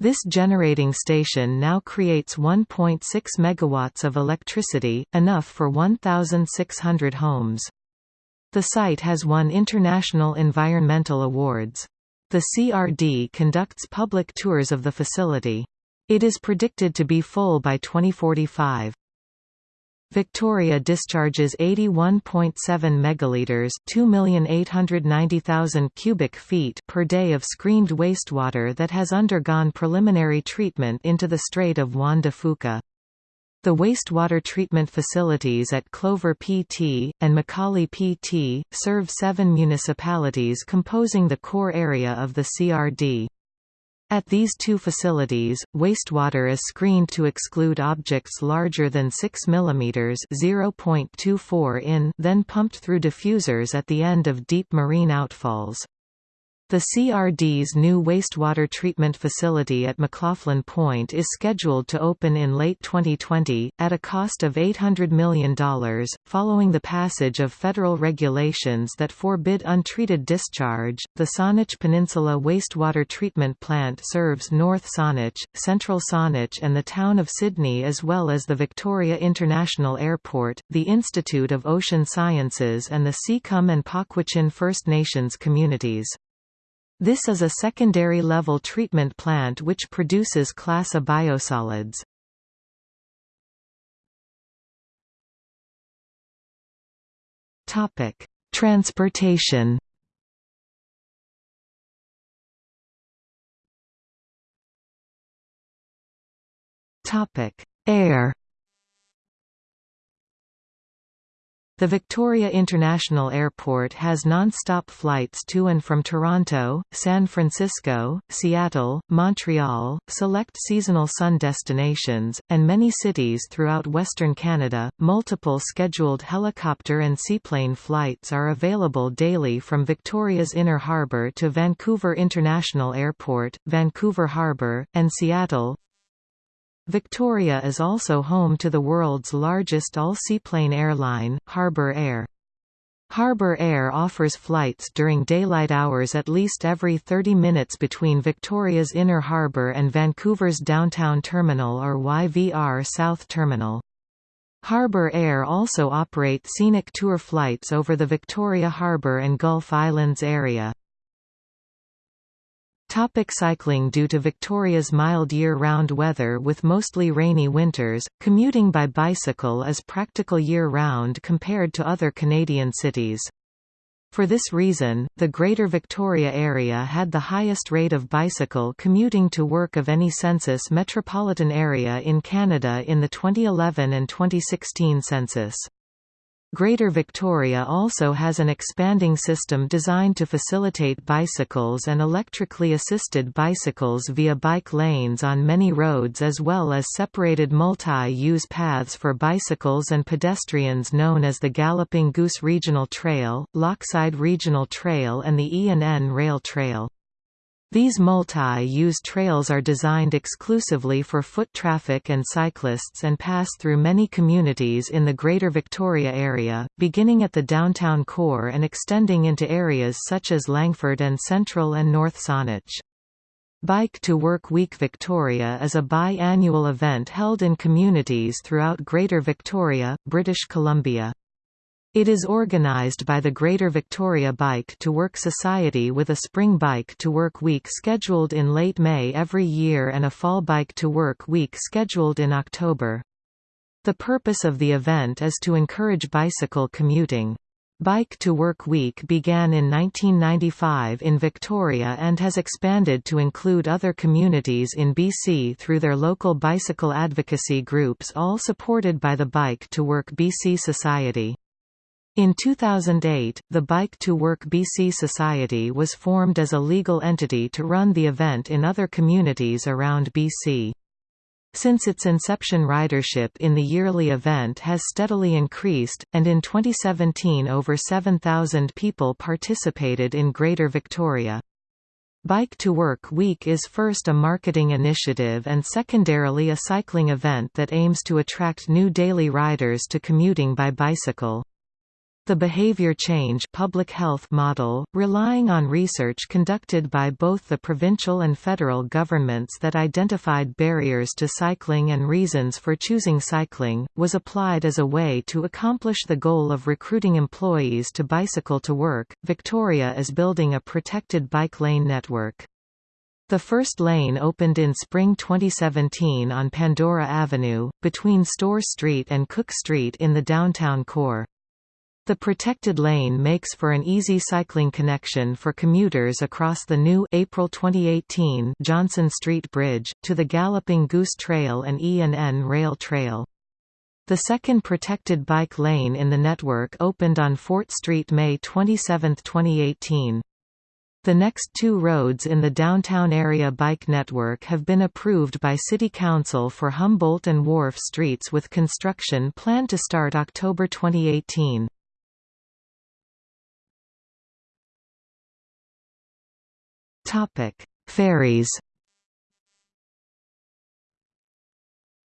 This generating station now creates 1.6 megawatts of electricity, enough for 1,600 homes. The site has won international environmental awards. The CRD conducts public tours of the facility. It is predicted to be full by 2045. Victoria discharges 81.7 megaliters, 2,890,000 cubic feet per day of screened wastewater that has undergone preliminary treatment into the Strait of Juan de Fuca. The wastewater treatment facilities at Clover PT, and Macaulay PT, serve seven municipalities composing the core area of the CRD. At these two facilities, wastewater is screened to exclude objects larger than 6 mm (0.24 in), then pumped through diffusers at the end of deep marine outfalls. The CRD's new wastewater treatment facility at McLaughlin Point is scheduled to open in late 2020, at a cost of $800 million, following the passage of federal regulations that forbid untreated discharge. The Saanich Peninsula Wastewater Treatment Plant serves North Saanich, Central Saanich, and the town of Sidney, as well as the Victoria International Airport, the Institute of Ocean Sciences, and the Tseycum and Pauquachin First Nations communities. This is a secondary level treatment plant which produces class A biosolids. Topic: Transportation. Topic: Air. The Victoria International Airport has non-stop flights to and from Toronto, San Francisco, Seattle, Montreal, select seasonal sun destinations, and many cities throughout Western Canada. Multiple scheduled helicopter and seaplane flights are available daily from Victoria's Inner Harbour to Vancouver International Airport, Vancouver Harbour, and Seattle, Victoria is also home to the world's largest all-seaplane airline, Harbour Air. Harbour Air offers flights during daylight hours at least every 30 minutes between Victoria's Inner Harbour and Vancouver's Downtown Terminal or YVR South Terminal. Harbour Air also operate scenic tour flights over the Victoria Harbour and Gulf Islands area. Topic cycling Due to Victoria's mild year-round weather with mostly rainy winters, commuting by bicycle is practical year-round compared to other Canadian cities. For this reason, the Greater Victoria area had the highest rate of bicycle commuting to work of any census metropolitan area in Canada in the 2011 and 2016 census. Greater Victoria also has an expanding system designed to facilitate bicycles and electrically assisted bicycles via bike lanes on many roads as well as separated multi-use paths for bicycles and pedestrians known as the Galloping Goose Regional Trail, Lochside Regional Trail and the E&N Rail Trail. These multi-use trails are designed exclusively for foot traffic and cyclists and pass through many communities in the Greater Victoria area, beginning at the downtown core and extending into areas such as Langford and Central and North Saanich. Bike to Work Week Victoria is a bi-annual event held in communities throughout Greater Victoria, British Columbia. It is organised by the Greater Victoria Bike to Work Society with a Spring Bike to Work Week scheduled in late May every year and a Fall Bike to Work Week scheduled in October. The purpose of the event is to encourage bicycle commuting. Bike to Work Week began in 1995 in Victoria and has expanded to include other communities in BC through their local bicycle advocacy groups all supported by the Bike to Work BC Society. In 2008, the Bike to Work BC Society was formed as a legal entity to run the event in other communities around BC. Since its inception ridership in the yearly event has steadily increased, and in 2017 over 7,000 people participated in Greater Victoria. Bike to Work Week is first a marketing initiative and secondarily a cycling event that aims to attract new daily riders to commuting by bicycle. The behavior change public health model, relying on research conducted by both the provincial and federal governments that identified barriers to cycling and reasons for choosing cycling, was applied as a way to accomplish the goal of recruiting employees to bicycle to work. Victoria is building a protected bike lane network. The first lane opened in spring 2017 on Pandora Avenue, between Store Street and Cook Street in the downtown core. The protected lane makes for an easy cycling connection for commuters across the new April 2018 Johnson Street Bridge, to the Galloping Goose Trail and E&N Rail Trail. The second protected bike lane in the network opened on Fort Street May 27, 2018. The next two roads in the downtown area bike network have been approved by City Council for Humboldt and Wharf Streets with construction planned to start October 2018. Topic: Ferries.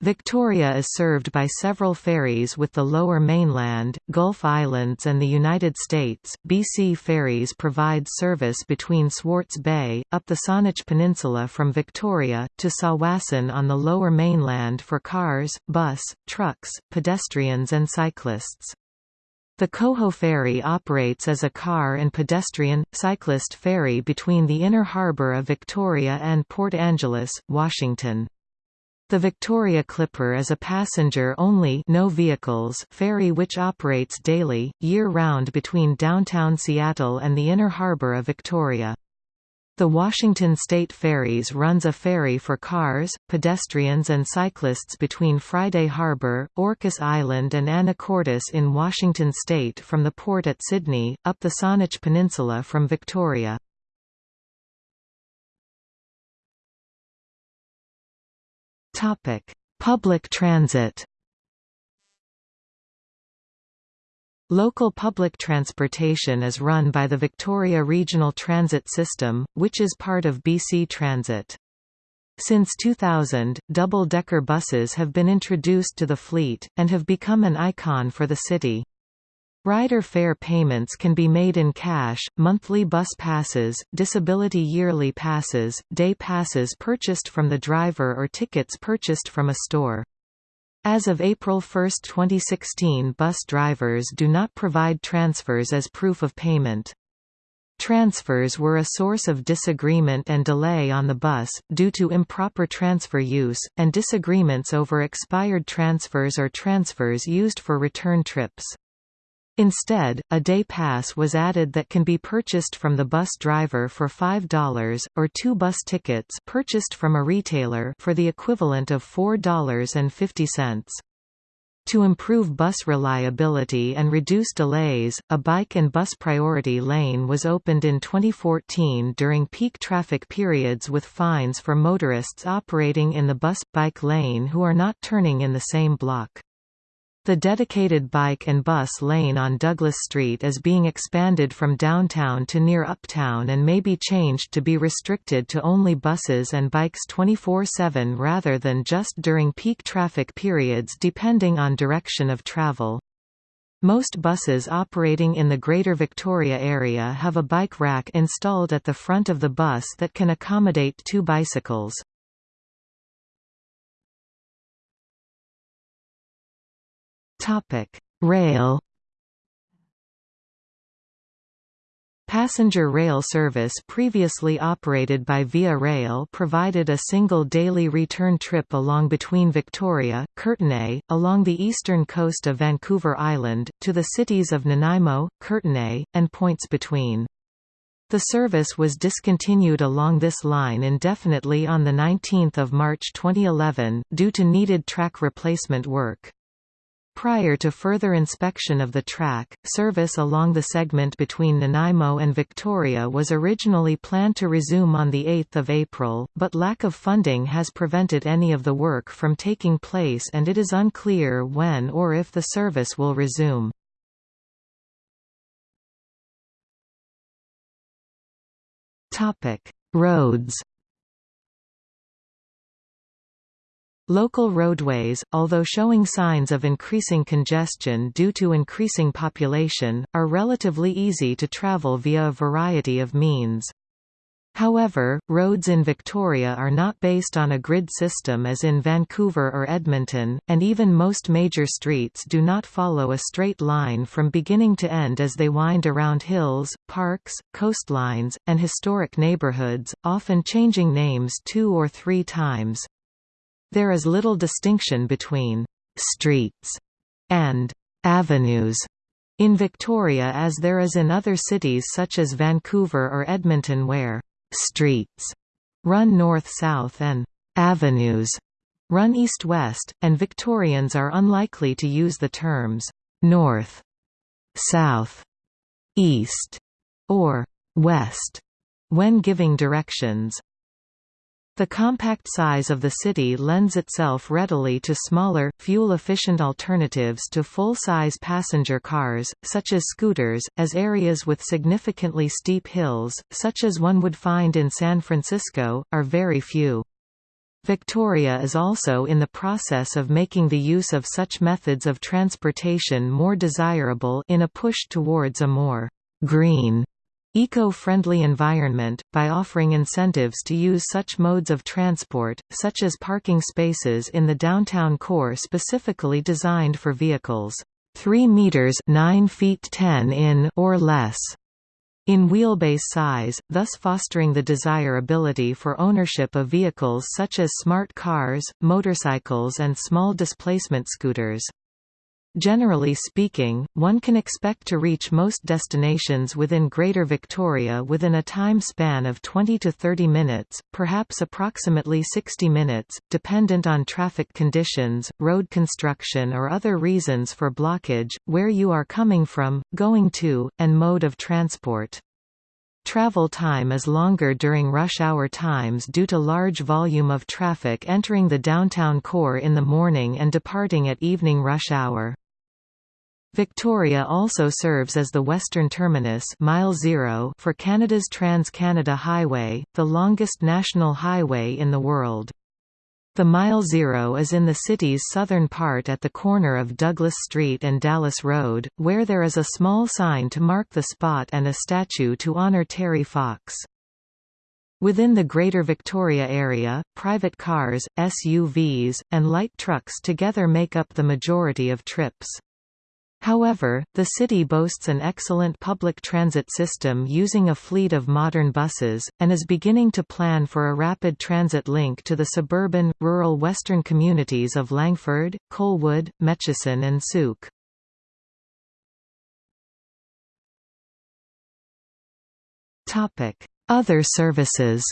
Victoria is served by several ferries with the Lower Mainland, Gulf Islands and the United States. BC Ferries provides service between Swartz Bay, up the Saanich Peninsula from Victoria, to Tsawwassen on the Lower Mainland for cars, bus, trucks, pedestrians and cyclists. The Coho Ferry operates as a car and pedestrian, cyclist ferry between the inner harbor of Victoria and Port Angeles, Washington. The Victoria Clipper is a passenger-only no vehicles ferry which operates daily, year-round between downtown Seattle and the inner harbor of Victoria. The Washington State Ferries runs a ferry for cars, pedestrians and cyclists between Friday Harbor, Orcas Island and Anacortes in Washington state from the port at Sidney, up the Saanich Peninsula from Victoria. Public transit Local public transportation is run by the Victoria Regional Transit System, which is part of BC Transit. Since 2000, double-decker buses have been introduced to the fleet, and have become an icon for the city. Rider fare payments can be made in cash, monthly bus passes, disability yearly passes, day passes purchased from the driver or tickets purchased from a store. As of April 1, 2016 bus drivers do not provide transfers as proof of payment. Transfers were a source of disagreement and delay on the bus, due to improper transfer use, and disagreements over expired transfers or transfers used for return trips. Instead, a day pass was added that can be purchased from the bus driver for $5, or two bus tickets purchased from a retailer for the equivalent of $4.50. To improve bus reliability and reduce delays, a bike and bus priority lane was opened in 2014 during peak traffic periods with fines for motorists operating in the bus-bike lane who are not turning in the same block. The dedicated bike and bus lane on Douglas Street is being expanded from downtown to near Uptown and may be changed to be restricted to only buses and bikes 24-7 rather than just during peak traffic periods depending on direction of travel. Most buses operating in the Greater Victoria area have a bike rack installed at the front of the bus that can accommodate two bicycles. Topic: Rail. Passenger rail service previously operated by Via Rail provided a single daily return trip along between Victoria, Courtenay, along the eastern coast of Vancouver Island, to the cities of Nanaimo, Courtenay, and points between. The service was discontinued along this line indefinitely on 19 March 2011, due to needed track replacement work. Prior to further inspection of the track, service along the segment between Nanaimo and Victoria was originally planned to resume on 8 April, but lack of funding has prevented any of the work from taking place and it is unclear when or if the service will resume. Roads Local roadways, although showing signs of increasing congestion due to increasing population, are relatively easy to travel via a variety of means. However, roads in Victoria are not based on a grid system as in Vancouver or Edmonton, and even most major streets do not follow a straight line from beginning to end as they wind around hills, parks, coastlines, and historic neighbourhoods, often changing names two or three times. There is little distinction between «streets» and «avenues» in Victoria as there is in other cities such as Vancouver or Edmonton where «streets» run north-south and «avenues» run east-west, and Victorians are unlikely to use the terms «north», «south», «east» or «west» when giving directions. The compact size of the city lends itself readily to smaller, fuel-efficient alternatives to full-size passenger cars, such as scooters, as areas with significantly steep hills, such as one would find in San Francisco, are very few. Victoria is also in the process of making the use of such methods of transportation more desirable in a push towards a more «green» eco-friendly environment, by offering incentives to use such modes of transport, such as parking spaces in the downtown core specifically designed for vehicles 3 meters 9 feet 10 in or less in wheelbase size, thus fostering the desirability for ownership of vehicles such as smart cars, motorcycles and small displacement scooters. Generally speaking, one can expect to reach most destinations within Greater Victoria within a time span of 20 to 30 minutes, perhaps approximately 60 minutes, dependent on traffic conditions, road construction or other reasons for blockage, where you are coming from, going to, and mode of transport. Travel time is longer during rush hour times due to large volume of traffic entering the downtown core in the morning and departing at evening rush hour. Victoria also serves as the western terminus mile zero for Canada's Trans-Canada Highway, the longest national highway in the world. The Mile Zero is in the city's southern part at the corner of Douglas Street and Dallas Road, where there is a small sign to mark the spot and a statue to honour Terry Fox. Within the Greater Victoria area, private cars, SUVs, and light trucks together make up the majority of trips. However, the city boasts an excellent public transit system using a fleet of modern buses, and is beginning to plan for a rapid transit link to the suburban, rural western communities of Langford, Colwood, Metchosin and Sooke. Other services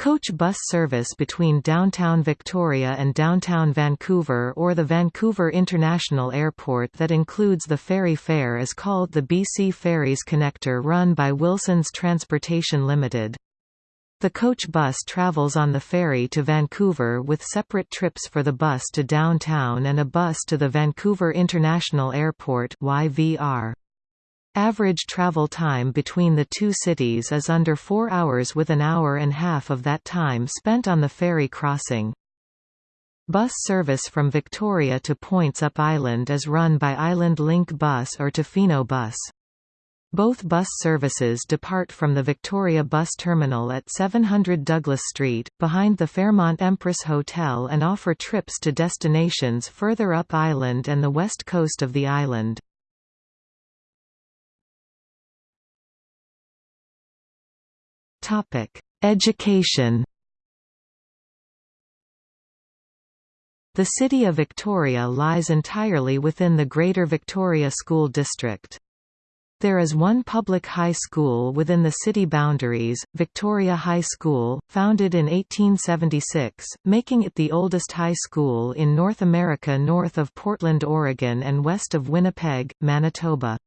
Coach bus service between downtown Victoria and downtown Vancouver or the Vancouver International Airport that includes the ferry fare is called the BC Ferries Connector run by Wilson's Transportation Limited. The coach bus travels on the ferry to Vancouver with separate trips for the bus to downtown and a bus to the Vancouver International Airport YVR. Average travel time between the two cities is under four hours with an hour and half of that time spent on the ferry crossing. Bus service from Victoria to Points Up Island is run by Island Link Bus or Tofino Bus. Both bus services depart from the Victoria Bus Terminal at 700 Douglas Street, behind the Fairmont Empress Hotel and offer trips to destinations further up island and the west coast of the island. Education The city of Victoria lies entirely within the Greater Victoria School District. There is one public high school within the city boundaries, Victoria High School, founded in 1876, making it the oldest high school in North America north of Portland, Oregon and west of Winnipeg, Manitoba.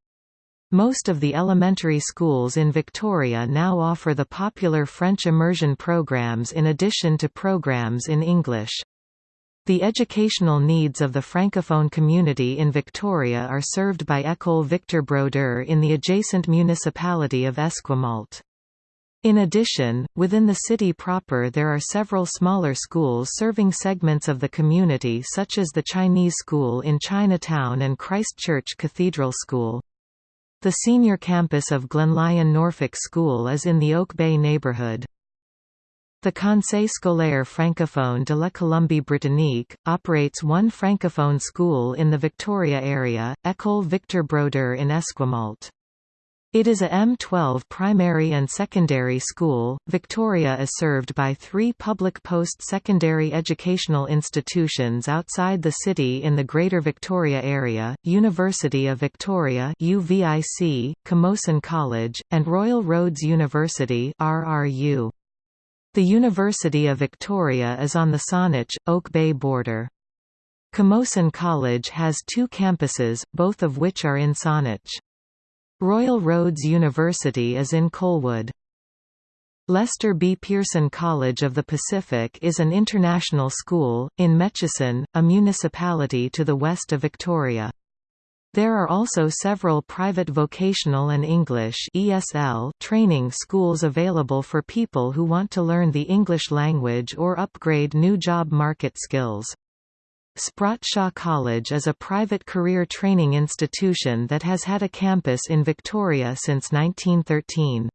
Most of the elementary schools in Victoria now offer the popular French immersion programs in addition to programs in English. The educational needs of the francophone community in Victoria are served by École Victor Brodeur in the adjacent municipality of Esquimalt. In addition, within the city proper there are several smaller schools serving segments of the community such as the Chinese School in Chinatown and Christ Church Cathedral School. The senior campus of Glenlyon Norfolk School is in the Oak Bay neighborhood. The Conseil scolaire francophone de la Colombie-Britannique, operates one francophone school in the Victoria area, École Victor Brodeur in Esquimalt. It is a M12 primary and secondary school. Victoria is served by three public post-secondary educational institutions outside the city in the Greater Victoria area, University of Victoria UVIC, Camosun College, and Royal Roads University RRU. The University of Victoria is on the Saanich, Oak Bay border. Camosun College has two campuses, both of which are in Saanich. Royal Roads University is in Colwood. Lester B. Pearson College of the Pacific is an international school, in Metchosin, a municipality to the west of Victoria. There are also several private vocational and English ESL training schools available for people who want to learn the English language or upgrade new job market skills. Sprott Shaw College is a private career training institution that has had a campus in Victoria since 1913.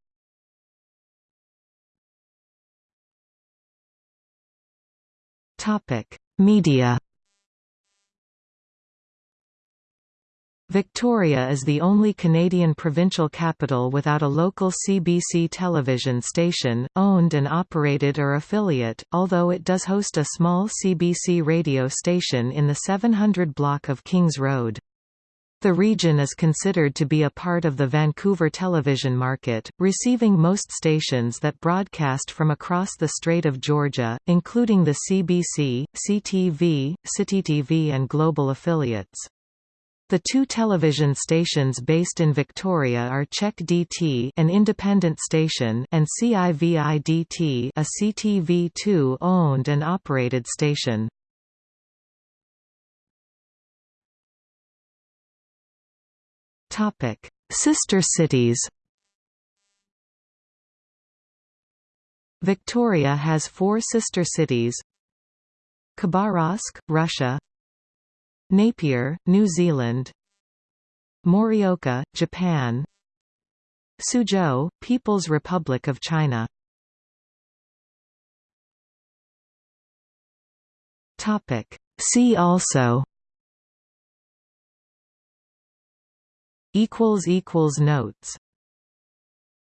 Media Victoria is the only Canadian provincial capital without a local CBC television station, owned and operated or affiliate, although it does host a small CBC radio station in the 700 block of Kings Road. The region is considered to be a part of the Vancouver television market, receiving most stations that broadcast from across the Strait of Georgia, including the CBC, CTV, CityTV and Global affiliates. The two television stations based in Victoria are CHEK DT an independent station and CIVI-DT a CTV2 owned and operated station. Sister cities Victoria has four sister cities Khabarovsk, Russia Napier, New Zealand. Morioka, Japan. Suzhou, People's Republic of China. See also. Notes